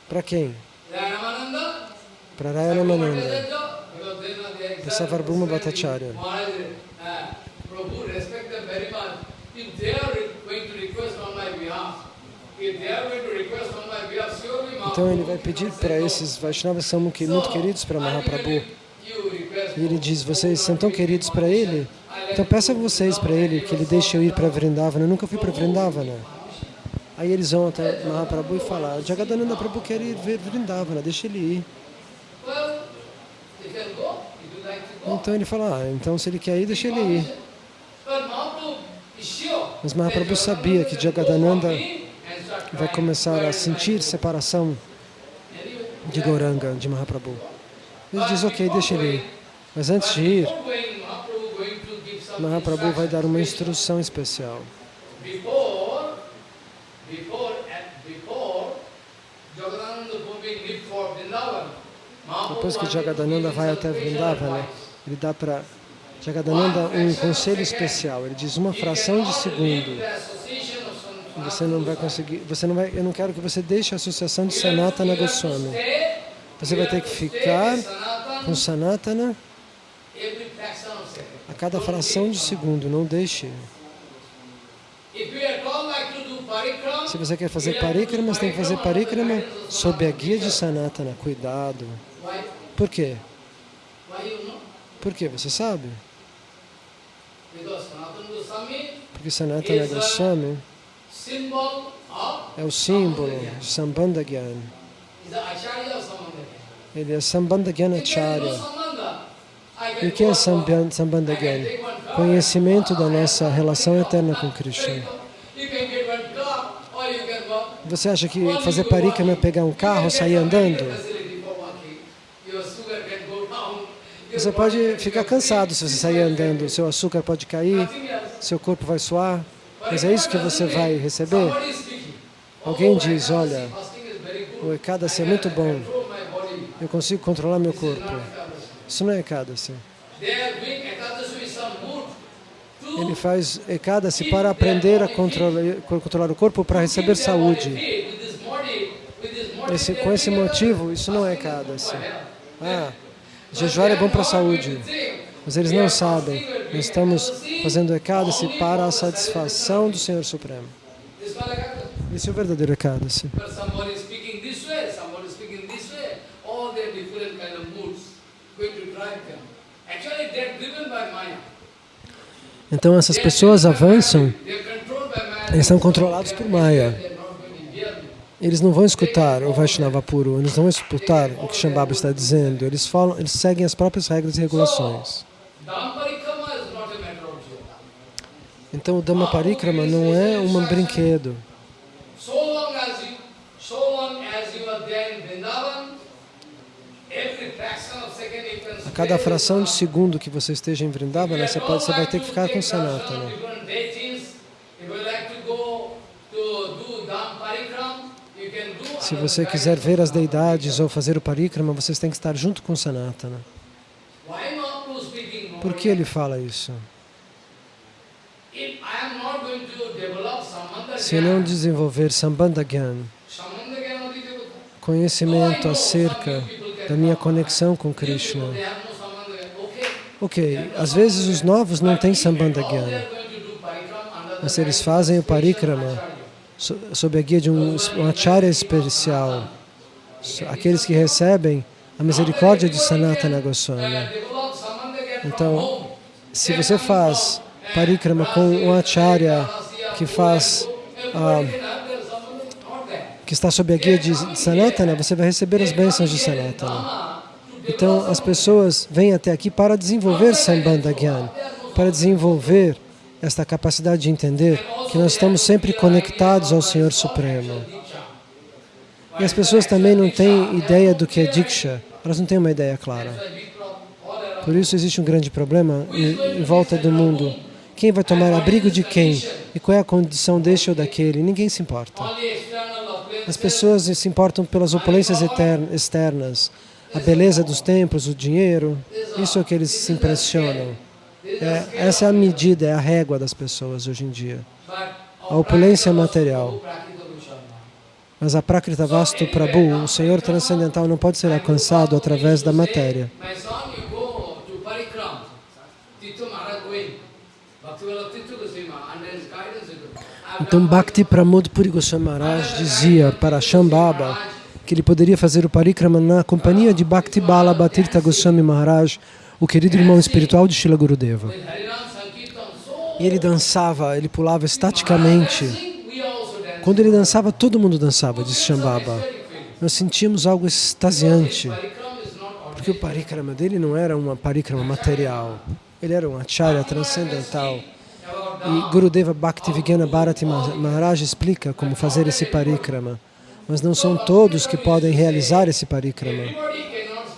Para quem? Para Raya Ramananda. Para Savarbhuma Bhattacharya. Então ele vai pedir para esses Vaishnavas que são muito queridos para Mahaprabhu. E ele diz, vocês são tão queridos para ele, então peça vocês para ele que ele deixe eu ir para Vrindavana. Eu nunca fui para Vrindavana. Aí eles vão até Mahaprabhu e falam, Jagadananda Prabhu quer ir ver Vrindavana, deixa ele ir. Então ele fala, ah, então se ele quer ir, deixa ele ir. Mas Mahaprabhu sabia que Jagadananda vai começar a sentir separação de Goranga, de Mahaprabhu. Ele diz, ok, deixa ele ir. Mas antes de ir, Mahaprabhu vai dar uma instrução especial. Depois que Jagadananda vai até Vrindavana, ele dá para Jagadananda um conselho especial. Ele diz uma fração de segundo. Você não vai conseguir, você não vai, eu não quero que você deixe a associação de Sanatana Goswami. Você vai ter que ficar com Sanatana a cada fração de segundo, não deixe. Se você quer fazer parikrama, você tem que fazer parikrama sob a guia de Sanatana. Cuidado. Por quê? Por quê? Você sabe? Porque Sanatana Goswami é o símbolo de Sambandha Gyan. Ele é Sambandha Gyan Acharya. E o que é Sambandha Gyan? Conhecimento da nossa relação eterna com Krishna. Você acha que fazer parikama é pegar um carro, sair andando? Você pode ficar cansado se você sair andando, seu açúcar pode cair, seu corpo vai suar, mas é isso que você vai receber? Alguém diz, olha, o Ekadasi é muito bom, eu consigo controlar meu corpo. Isso não é Ekadasi. Ele faz Ekadasi para aprender a controlar, controlar o corpo para receber saúde. Esse, com esse motivo, isso não é Ekadasi. Ah, jejuar é bom para a saúde. Mas eles não sabem. Nós estamos fazendo Ekadasi para a satisfação do Senhor Supremo. Esse é o verdadeiro Ekadasi. Então essas pessoas avançam, eles são controlados por Maya. Eles não vão escutar o Vaishnava puro, eles não vão escutar o que Shambhava está dizendo. Eles, falam, eles seguem as próprias regras e regulações. Então o Dhamma Parikrama não é um brinquedo. A cada fração de segundo que você esteja em Vrindavan, você, pode, você vai ter que ficar com Sanatana. Né? Se você quiser ver as deidades ou fazer o parikrama, vocês têm que estar junto com Sanatana. Por que ele fala isso? Se eu não desenvolver Sambandha Gyan, conhecimento acerca da minha conexão com Krishna. Ok, às vezes os novos não têm Sambandha Gyan, mas eles fazem o parikrama sob a guia de um, um acharya especial, aqueles que recebem a misericórdia de Sanatana Goswami. Então, se você faz parikrama com um acharya que faz ah, que está sob a guia de Sanatana, você vai receber as bênçãos de Sanatana. Então, as pessoas vêm até aqui para desenvolver Sambandha Gyan, para desenvolver esta capacidade de entender que nós estamos sempre conectados ao Senhor Supremo. E as pessoas também não têm ideia do que é Diksha, elas não têm uma ideia clara. Por isso existe um grande problema em, volta do mundo. Quem vai tomar abrigo de quem? E qual é a condição deste ou daquele? Ninguém se importa. As pessoas se importam pelas opulências externas, a beleza dos templos, o dinheiro, isso é o que eles se impressionam. É, essa é a medida, é a régua das pessoas hoje em dia. A opulência material. Mas a Prakrita Vastu Prabhu, o Senhor transcendental, não pode ser alcançado através da matéria. Então Bhakti Pramod Puri Goswami Maharaj dizia para Shambhava que ele poderia fazer o parikrama na companhia de Bhakti Bala Bhatirtha Goswami Maharaj, o querido irmão espiritual de Shila Gurudeva. E ele dançava, ele pulava estaticamente. Quando ele dançava, todo mundo dançava, disse Shambhava. Nós sentíamos algo extasiante, porque o parikrama dele não era uma parikrama material, ele era um acharya transcendental. E Gurudeva Bhaktivedanta Bharati Maharaj explica como fazer esse parikrama. Mas não são todos que podem realizar esse parikrama.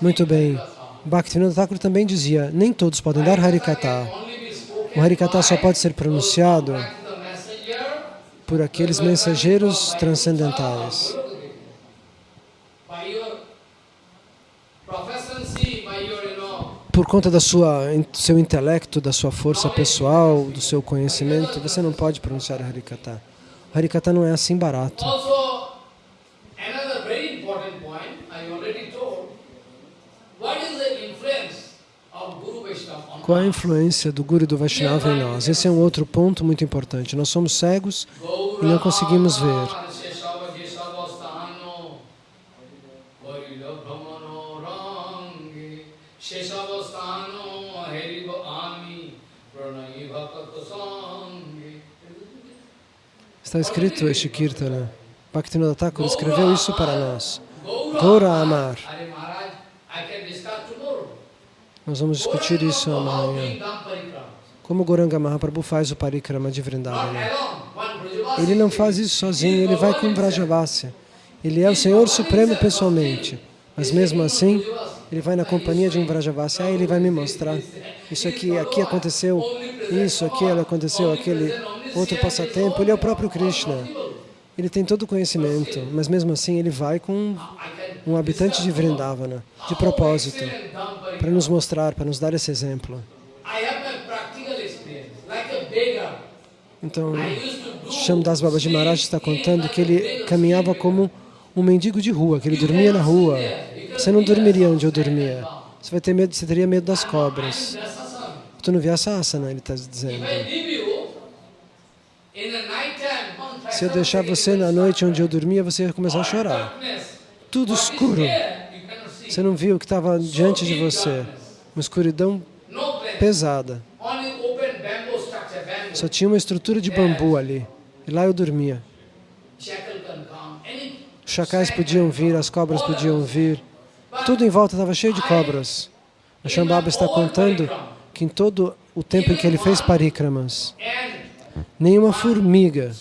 Muito bem. Bhaktivinoda Thakur também dizia, nem todos podem dar Harikata. O Harikata só pode ser pronunciado por aqueles mensageiros transcendentais por conta sua seu intelecto, da sua força pessoal, do seu conhecimento, você não pode pronunciar Harikata. Harikata não é assim barato. Qual a influência do Guru e do Vaishnava em nós? Esse é um outro ponto muito importante. Nós somos cegos e não conseguimos ver. Está escrito este Kirtana. Bhaktivinoda Thakur escreveu isso para nós. Gora Amar. Nós vamos discutir isso amanhã. Como Goranga Mahaprabhu faz o parikrama de Vrindavana. Ele não faz isso sozinho, ele vai com Vrajavasya. Ele é o Senhor Supremo pessoalmente. Mas mesmo assim, ele vai na companhia de um Vrajavasya. Ah, ele vai me mostrar. Isso aqui, aqui aconteceu, isso, aquilo aconteceu, aquele outro passatempo, ele é o próprio Krishna. Ele tem todo o conhecimento, mas mesmo assim ele vai com um habitante de Vrindavana, de propósito, para nos mostrar, para nos dar esse exemplo. Então, Shamdas Babaji Maharaj está contando que ele caminhava como um mendigo de rua, que ele dormia na rua. Você não dormiria onde eu dormia. Você vai ter medo, você teria medo das cobras. Tu não via asana, ele está dizendo. Se eu deixar você na noite onde eu dormia, você ia começar a chorar. Tudo escuro. Você não viu o que estava diante de você. Uma escuridão pesada. Só tinha uma estrutura de bambu ali. E lá eu dormia. Os chacais podiam vir, as cobras podiam vir. Tudo em volta estava cheio de cobras. A Shambhava está contando que em todo o tempo em que ele fez parikramas, nenhuma formiga,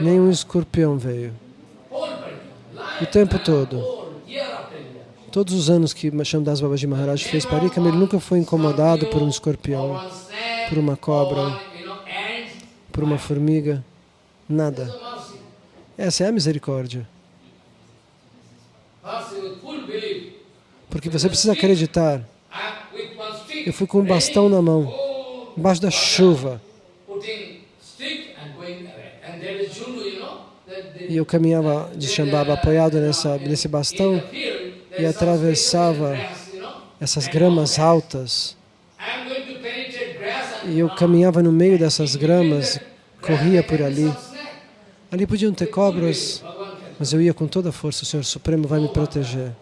nenhum escorpião veio. O tempo todo. Todos os anos que Shamdas Babaji Maharaj fez parikama, ele nunca foi incomodado por um escorpião, por uma cobra, por uma formiga, nada. Essa é a misericórdia. Porque você precisa acreditar. Eu fui com um bastão na mão, embaixo da chuva. E eu caminhava de Shambhava apoiado nessa, nesse bastão e atravessava essas gramas altas. E eu caminhava no meio dessas gramas, corria por ali. Ali podiam ter cobras, mas eu ia com toda a força, o Senhor Supremo vai me proteger.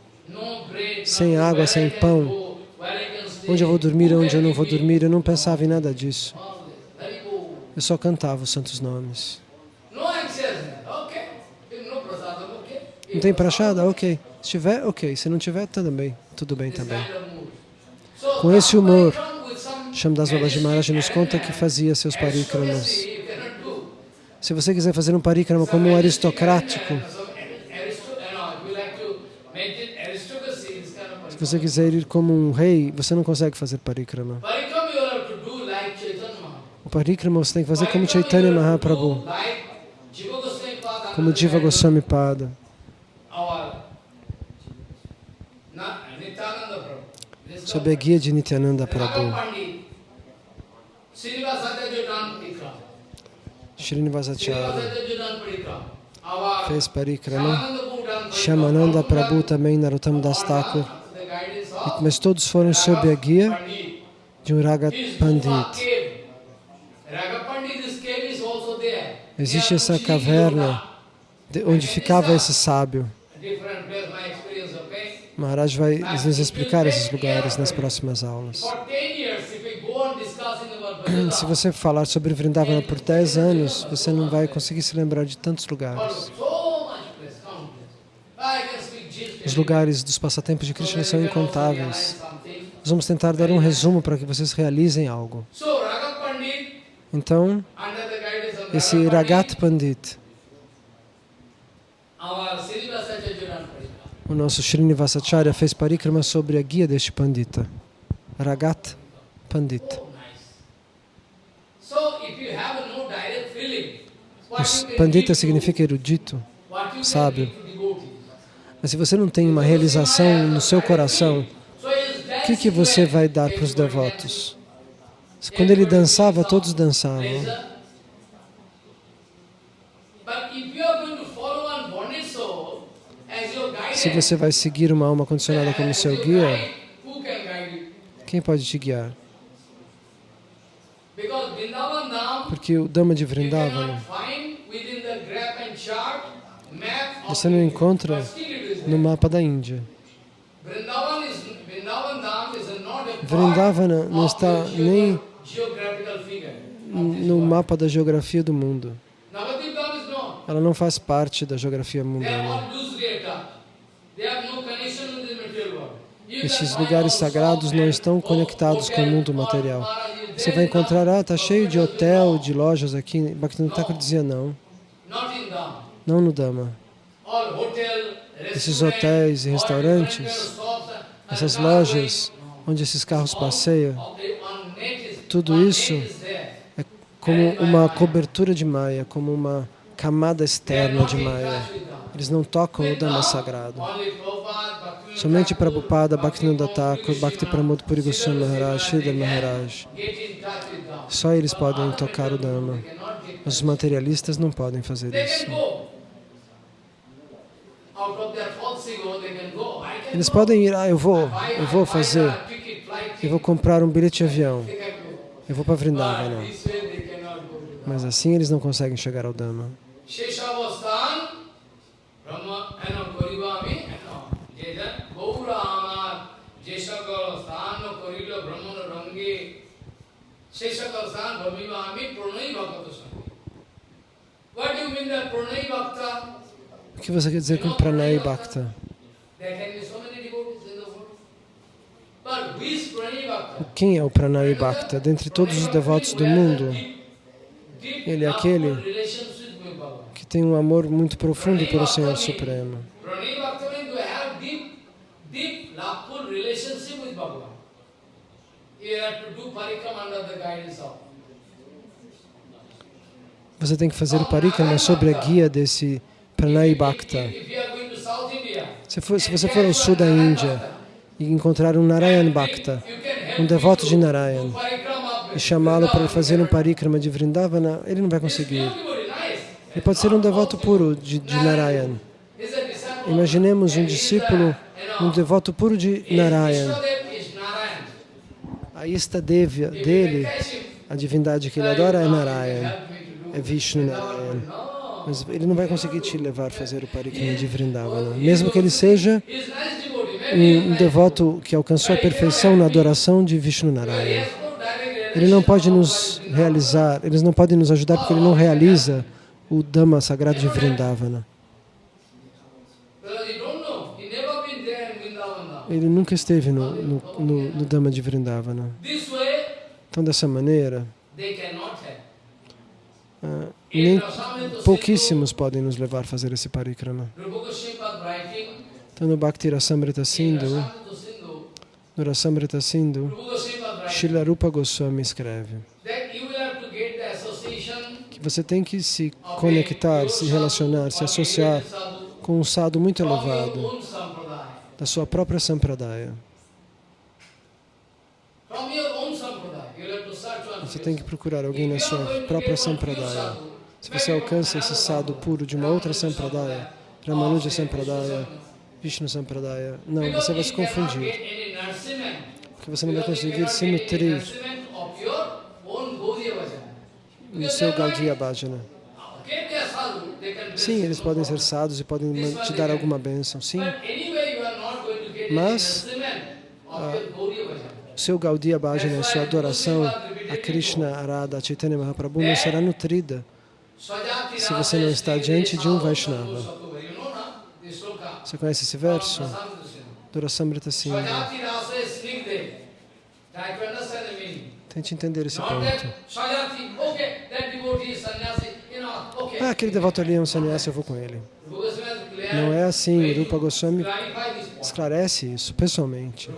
Sem água, sem pão. Onde eu vou dormir, onde eu não vou dormir, eu não pensava em nada disso. Eu só cantava os santos nomes. Não tem prachada? Ok. Se tiver, ok. Se não tiver, tudo bem. Tudo bem também. Com esse humor, Shamdas Babaji Maharaj nos conta que fazia seus parikramas. Se você quiser fazer um parikrama como um aristocrático, se você quiser ir como um rei, você não consegue fazer parikrama. O parikrama você tem que fazer como Chaitanya Mahaprabhu, como Jiva Goswami Pada. Sob a guia de Nityananda Prabhu. Srinivasacharya fez parikrama. Shamananda Prabhu também, Narottam Das Thakur. Mas todos foram sob a guia de um Ragat Pandit. Existe essa caverna onde ficava esse sábio. Maharaj vai nos explicar esses lugares nas próximas aulas. Se você falar sobre Vrindavana por 10 anos, você não vai conseguir se lembrar de tantos lugares. Os lugares dos passatempos de Krishna são incontáveis. Nós vamos tentar dar um resumo para que vocês realizem algo. Então, esse Ragat Pandit, o nosso Srinivasacharya fez parikrama sobre a guia deste Pandita, Ragat Pandit. Pandita significa erudito, sábio. Mas se você não tem uma realização no seu coração, o que, que você vai dar para os devotos? Quando ele dançava, todos dançavam. Se você vai seguir uma alma condicionada como seu guia, quem pode te guiar? Porque o Dama de Vrindavana, você não encontra no mapa da Índia. Vrindavana não está nem no mapa da geografia do mundo. Ela não faz parte da geografia mundana. Esses lugares sagrados não estão conectados com o mundo material. Você vai encontrar, ah, está cheio de hotel, de lojas aqui. Bhaktivinoda Thakur dizia não. Não no Dhamma. Esses hotéis e restaurantes, essas lojas onde esses carros passeiam, tudo isso é como uma cobertura de Maya, como uma camada externa de Maya. Eles não tocam o Dhamma sagrado. Somente Prabhupada, Bhaktivinoda Thakur, Bhakti Pramod Puri Goswami Maharaj, Sridhar Maharaj. Só eles podem tocar o Dhamma. Os materialistas não podem fazer isso. Eles podem ir, ah, eu vou, eu vou fazer, eu vou comprar um bilhete de avião, eu vou para Vrindavana. Mas assim eles não conseguem chegar ao Dhamma. O que você quer dizer com Pranay Bhakta? Quem é o Pranay Bhakta? Dentre todos os devotos do mundo, ele é aquele que tem um amor muito profundo pelo Senhor Supremo. Você tem que fazer o parikrama sob a guia desse Pranay Bhakta. Se, for, se você for ao sul da Índia e encontrar um Narayan Bhakta, um devoto de Narayan, e chamá-lo para fazer um parikrama de Vrindavana, ele não vai conseguir. Ele pode ser um devoto puro de, de Narayan. Imaginemos um discípulo, um devoto puro de Narayan. A ista dele, a divindade que ele adora é Narayan, é Vishnu Narayan. Mas ele não vai conseguir te levar a fazer o parikrama de Vrindavana. Mesmo que ele seja um devoto que alcançou a perfeição na adoração de Vishnu Narayan. Ele não pode nos realizar, eles não podem nos ajudar porque ele não realiza o Dhamma sagrado de Vrindavana. Ele nunca esteve no, no, no, no Dhamma de Vrindavana. Então, dessa maneira, uh, nem pouquíssimos podem nos levar a fazer esse parikrama. Então, no Bhakti Rasamrita Sindhu, no Rasamrita Sindhu, Srila Rupa Goswami escreve que você tem que se conectar, se relacionar, se associar com um sadhu muito elevado da sua própria sampradaya. Você tem que procurar alguém na sua própria sampradaya. Se você alcança esse sadhu puro de uma outra sampradaya, Ramanuja sampradaya, Vishnu sampradaya, não, você vai se confundir. Porque você não vai conseguir se nutrir no seu Gaudiya Bhajana. Sim, eles podem ser sadhus e podem te dar alguma bênção, sim. Mas ah, o seu Gaudiya Bhajana, a sua adoração a Krishna, Arada, Chaitanya Mahaprabhu não será nutrida se você não está diante de um Vaishnava. Você conhece esse verso? Durasamrita Singh. Tente entender esse ponto. Ah, aquele devoto ali é um sannyasi, eu vou com ele. Não é assim. Rupa Goswami esclarece isso pessoalmente.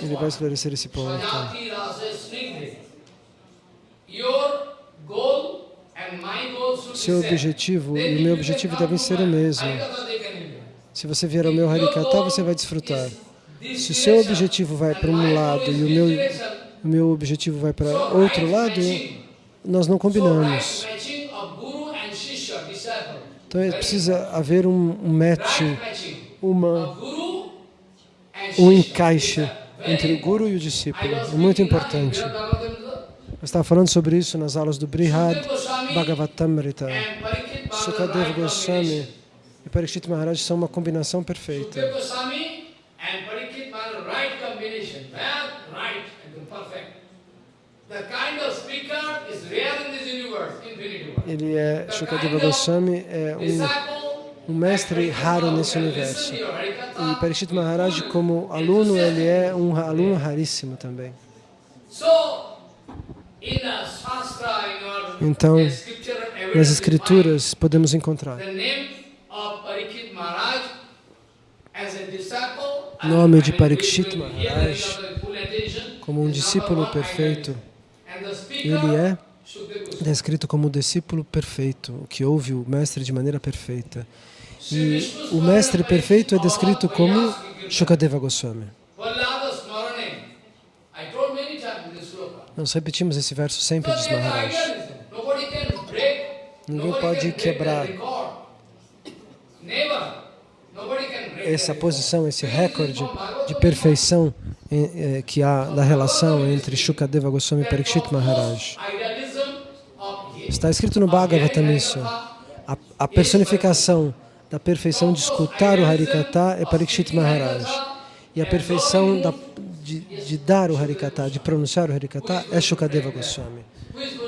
Ele vai esclarecer esse ponto. Seu objetivo e o meu objetivo devem ser o mesmo. Se você vier ao meu Harikata, você vai desfrutar. Se o seu objetivo vai para um lado e o meu, o meu objetivo vai para outro lado, nós não combinamos. Então é precisa haver um, um match, uma, um encaixe entre o guru e o discípulo. É muito importante. Eu estava falando sobre isso nas aulas do Brihad Bhagavatamrita. Sukadeva Goswami e Parikshit Maharaj são uma combinação perfeita. Ele é, Shukadeva Goswami é um, um mestre raro nesse universo. E Parikshit Maharaj, como aluno, ele é um aluno raríssimo também. Então, nas escrituras podemos encontrar o nome de Parikshit Maharaj como um discípulo perfeito. Ele é descrito como o discípulo perfeito, que ouve o mestre de maneira perfeita. E o mestre perfeito é descrito como Shukadeva Goswami. Nós repetimos esse verso sempre, diz Maharaj. Ninguém pode quebrar essa posição, esse recorde de perfeição eh, que há da relação entre Shukadeva Goswami e Parikshit Maharaj. Está escrito no Bhagavatam isso. A, a personificação da perfeição de escutar o Harikata é Parikshit Maharaj. E a perfeição da, de, de, dar o Harikata, de pronunciar o Harikata, é Shukadeva Goswami.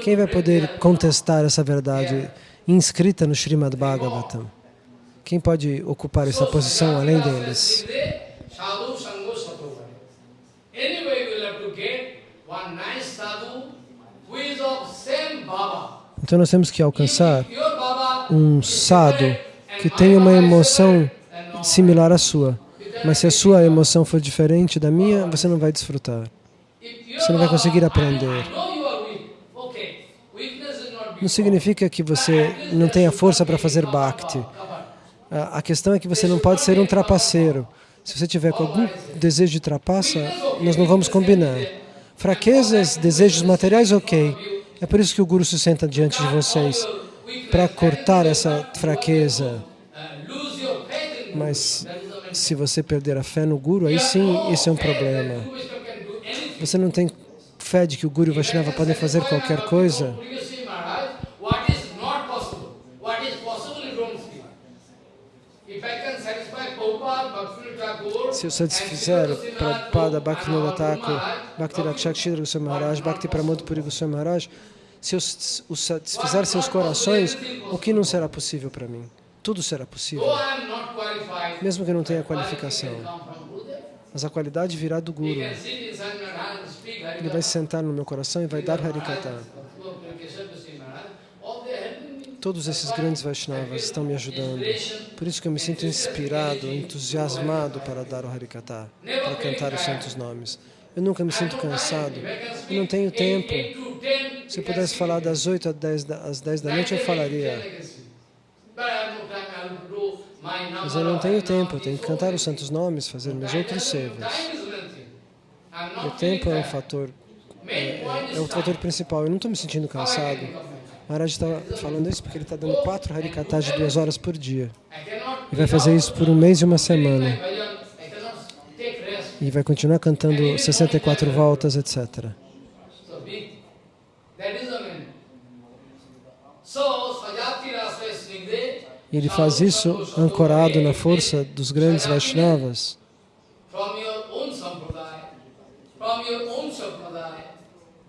Quem vai poder contestar essa verdade inscrita no Srimad Bhagavatam? Quem pode ocupar essa posição além deles? Então nós temos que alcançar um sadhu que tenha uma emoção similar à sua. Mas se a sua emoção for diferente da minha, você não vai desfrutar. Você não vai conseguir aprender. Não significa que você não tenha força para fazer bhakti. A questão é que você não pode ser um trapaceiro. Se você tiver algum desejo de trapaça, nós não vamos combinar. Fraquezas, desejos materiais, ok. É por isso que o Guru se senta diante de vocês, para cortar essa fraqueza. Mas se você perder a fé no Guru, aí sim, esse é um problema. Você não tem fé de que o Guru e o Vaishnava podem fazer qualquer coisa? Se eu satisfizer Prabhupada, Bhaktivinoda Thakur, Bhakti Rakshakshidra Goswami Maharaj, Bhakti Pramod Puri Goswami Maharaj, se eu satisfizer seus corações, o que não será possível para mim? Tudo será possível. Mesmo que não tenha qualificação. Mas a qualidade virá do Guru. Ele vai sentar no meu coração e vai dar Harikata. Todos esses grandes Vaishnavas estão me ajudando. Por isso que eu me sinto inspirado, entusiasmado para dar o Harikata, para cantar os santos nomes. Eu nunca me sinto cansado. Eu não tenho tempo. Se eu pudesse falar das 8 às 10 da, às 10 da noite, eu falaria. Mas eu não tenho tempo, eu tenho que cantar os santos nomes, fazer meus outros sevas. O tempo é um fator, é, é o fator principal. Eu não estou me sentindo cansado. Maharaj está falando isso porque ele está dando quatro harikatas de duas horas por dia. E vai fazer isso por um mês e uma semana. E vai continuar cantando 64 voltas, etc. E ele faz isso ancorado na força dos grandes Vaishnavas.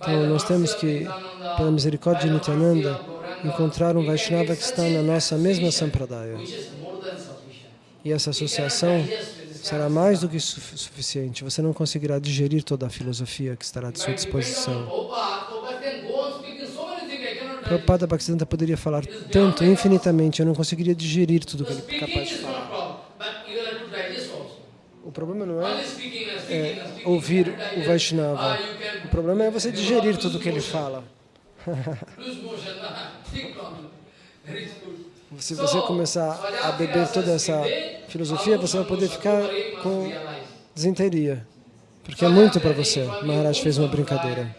Então, nós temos que, pela misericórdia de Nityananda, encontrar um Vaishnava que está na nossa mesma Sampradaya. E essa associação será mais do que suficiente. Você não conseguirá digerir toda a filosofia que estará à sua disposição. Prabhupada Bhaktisiddhanta poderia falar tanto, infinitamente, eu não conseguiria digerir tudo que ele é capaz de falar. O problema não é, é ouvir o Vaishnava. O problema é você digerir tudo que ele fala. Se você começar a beber toda essa filosofia, você vai poder ficar com desinteria. Porque é muito para você. Maharaj fez uma brincadeira.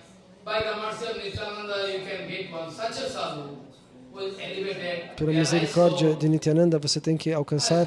Pela misericórdia de Nityananda, você tem que alcançar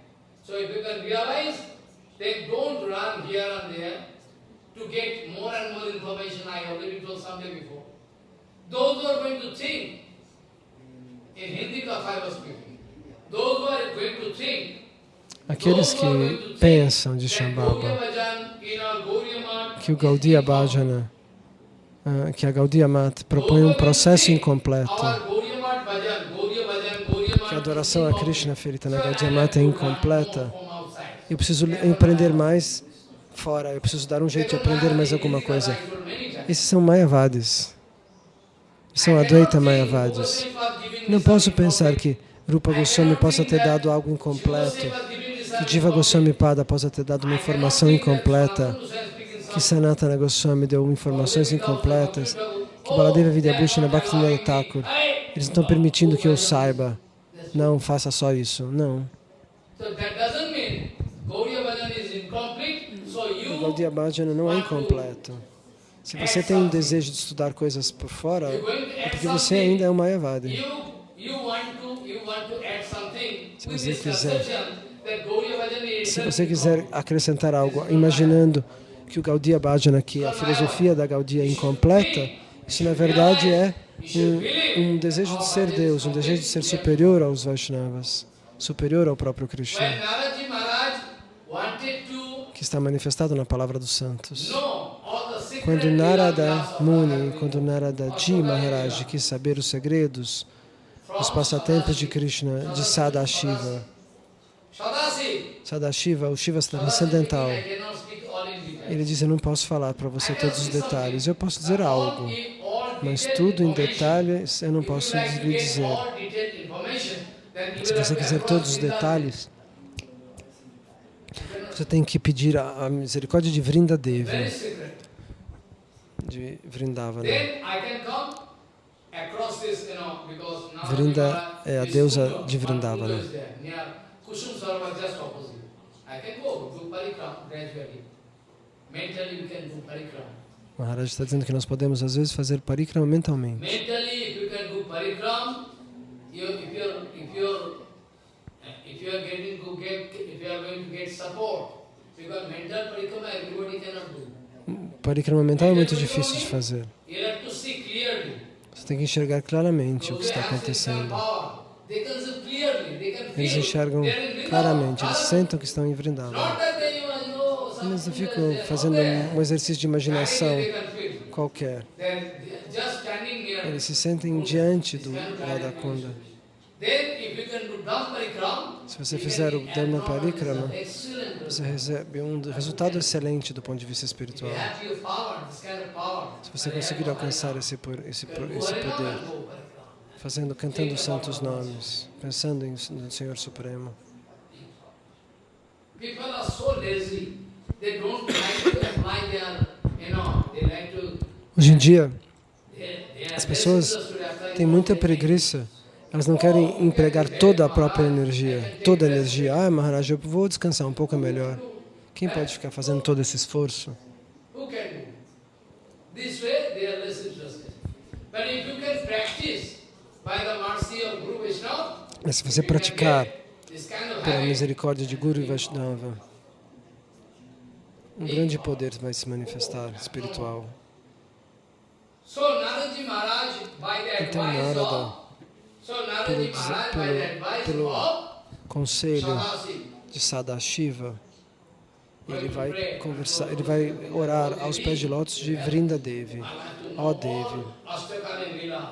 So if you can realize, then don't run here and there to get more and more information. I already told someday before. Those who are going to think, in Hindi I was speaking, those who are going to think, Aqueles que pensam de Shambhava, que o Gaudiya Bhajana, ah, que a Gaudiya Mat propõe um processo incompleto, adoração a Krishna feita na Gaudiya Mat é incompleta, eu preciso empreender mais fora, eu preciso dar um jeito de aprender mais alguma coisa. Esses são Mayavadis, são Advaita Mayavadis. Não posso pensar que Rupa Goswami possa ter dado algo incompleto, que Jiva Goswami Pada possa ter dado uma informação incompleta, que Sanatana Goswami deu informações incompletas, que Baladeva Vidyabhushana Bhaktivinoda Thakur, eles estão permitindo que eu saiba. Não, faça só isso. Não. O Gaudiya Bhajana não é incompleto. Se você tem um desejo de estudar coisas por fora, é porque você ainda é um Mayavadi. Se você quiser, se você quiser acrescentar algo, imaginando que o Gaudiya Bhajana, que é a filosofia da Gaudiya incompleta, isso na verdade é um, um, desejo de ser Deus, um desejo de ser superior aos Vaishnavas, superior ao próprio Krishna, que está manifestado na palavra dos santos. Quando Narada Muni, quando Narada Ji Maharaj quis saber os segredos dos passatempos de Krishna, de Sadashiva, Sadashiva, o Shiva transcendental, ele diz, eu não posso falar para você todos os detalhes, eu posso dizer algo, mas tudo em detalhes eu não posso lhe dizer. Se você quiser todos os detalhes, você tem que pedir a, misericórdia de Vrinda Devi, de Vrindavana. Vrinda é a deusa de Vrindavana. Maharaj está dizendo que nós podemos às vezes fazer parikrama mentalmente. Parikrama mental é muito difícil de fazer. Você tem que enxergar claramente o que está acontecendo. Eles enxergam claramente, eles sentam que estão em Vrindavan. Eles não ficam fazendo um exercício de imaginação qualquer. Eles se sentem diante do Radha Kunda. Se você fizer o Dharma Parikrama, você recebe um resultado excelente do ponto de vista espiritual. Se você conseguir alcançar esse, esse, esse poder, fazendo, cantando os santos nomes, pensando em, no Senhor Supremo. Hoje em dia, as pessoas têm muita preguiça elas não querem empregar toda a própria energia, toda a energia. Ah, Maharaj, eu vou descansar um pouco melhor. Quem pode ficar fazendo todo esse esforço? Mas se você praticar pela misericórdia de Guru e Vaishnava, um grande poder vai se manifestar espiritual. Então, Narada, pelo, pelo, pelo conselho de Sadashiva, ele vai conversar, ele vai orar aos pés de lótus de Vrinda Devi. Ó oh Devi,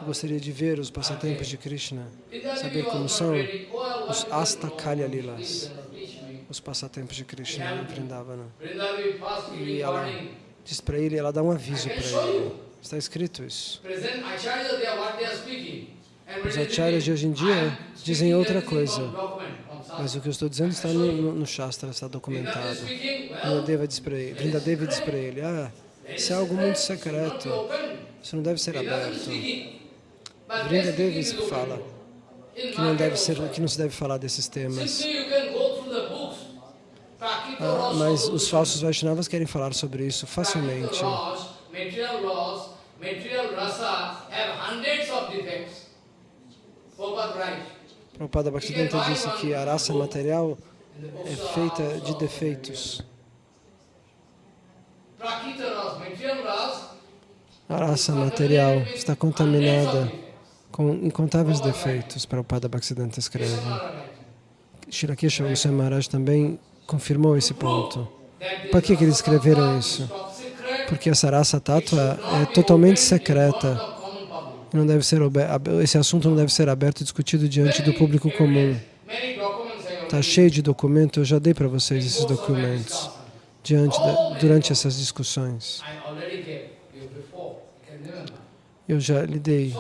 gostaria de ver os passatempos de Krishna, saber como são os Astakalya Lilas, os passatempos de Krishna em Vrindavana. E ela diz para ele, ela dá um aviso para ele. Está escrito isso. Os acharyas de hoje em dia dizem outra coisa. Mas o que eu estou dizendo está no, no, no Shastra, está documentado. Vrindadevi diz para ele, diz para ele, ah, isso é algo muito secreto, isso não deve ser aberto. Vrindadevi fala que não, deve ser, que não se deve falar desses temas. Ah, mas os falsos Vaishnavas querem falar sobre isso facilmente. Prabhupada Bhaktivedanta disse que a raça material é feita de defeitos. A raça material está contaminada com incontáveis defeitos, Prabhupada Bhaktivedanta escreve. Shirakesha Goswami Maharaj também confirmou esse ponto. Por que, que eles escreveram isso? Porque essa raça tátua é totalmente secreta não deve ser esse assunto não deve ser aberto e discutido diante do público comum. Está cheio de documentos, eu já dei para vocês esses documentos diante da, durante essas discussões. Eu já lhe dei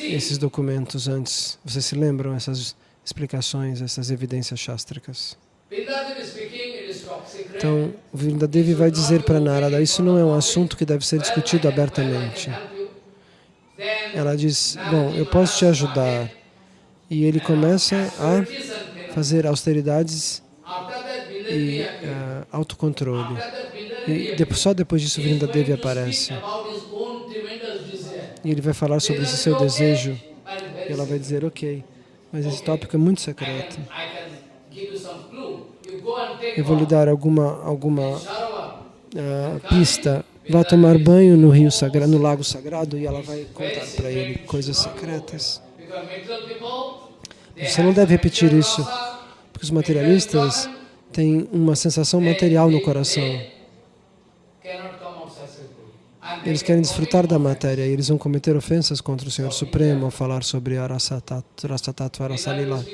esses documentos antes. Vocês se lembram essas explicações, essas evidências chástricas? Então, Vrindadevi vai dizer para Narada, isso não é um assunto que deve ser discutido abertamente. Ela diz, bom, eu posso te ajudar. E ele começa a fazer austeridades e uh, autocontrole. E depois, só depois disso Vrindadevi aparece. E ele vai falar sobre esse seu desejo. E ela vai dizer, ok, mas esse tópico é muito secreto. Eu vou lhe dar alguma, alguma uh, pista vá tomar banho no rio sagrado, no lago sagrado e ela vai contar para ele coisas secretas. Você não deve repetir isso, porque os materialistas têm uma sensação material no coração. Eles querem desfrutar da matéria e eles vão cometer ofensas contra o Senhor Supremo ao falar sobre Arasatattva Arasalila.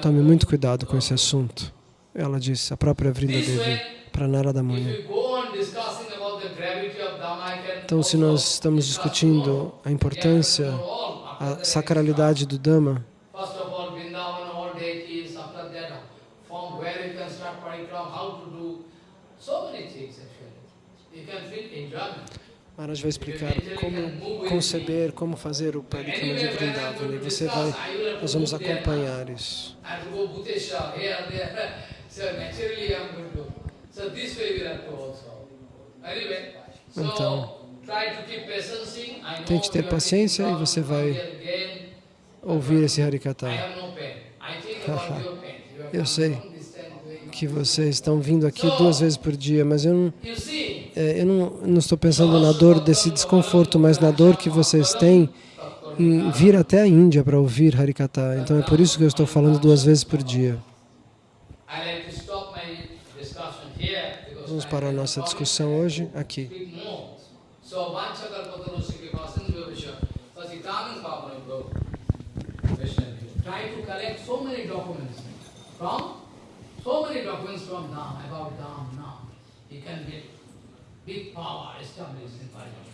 Tome muito cuidado com esse assunto. Ela disse, a própria Vrinda Devi, para Narada Muni. Então, se nós estamos discutindo a importância, a sacralidade do Dhamma, Maharaj vai explicar como conceber, como fazer o Parikrama de Vrindavan. E você vai, nós vamos acompanhar isso. Então, tente ter paciência e você vai ouvir esse Harikata. Eu sei que vocês estão vindo aqui duas vezes por dia, mas eu não, é, eu não, não estou pensando na dor desse desconforto, mas na dor que vocês têm em vir até a Índia para ouvir Harikata. Então é por isso que eu estou falando duas vezes por dia. Vamos para a nossa discussão hoje aqui. Try to collect so many documents from so many documents from Dham, about Dham, now. You can get big power established in Parikrama.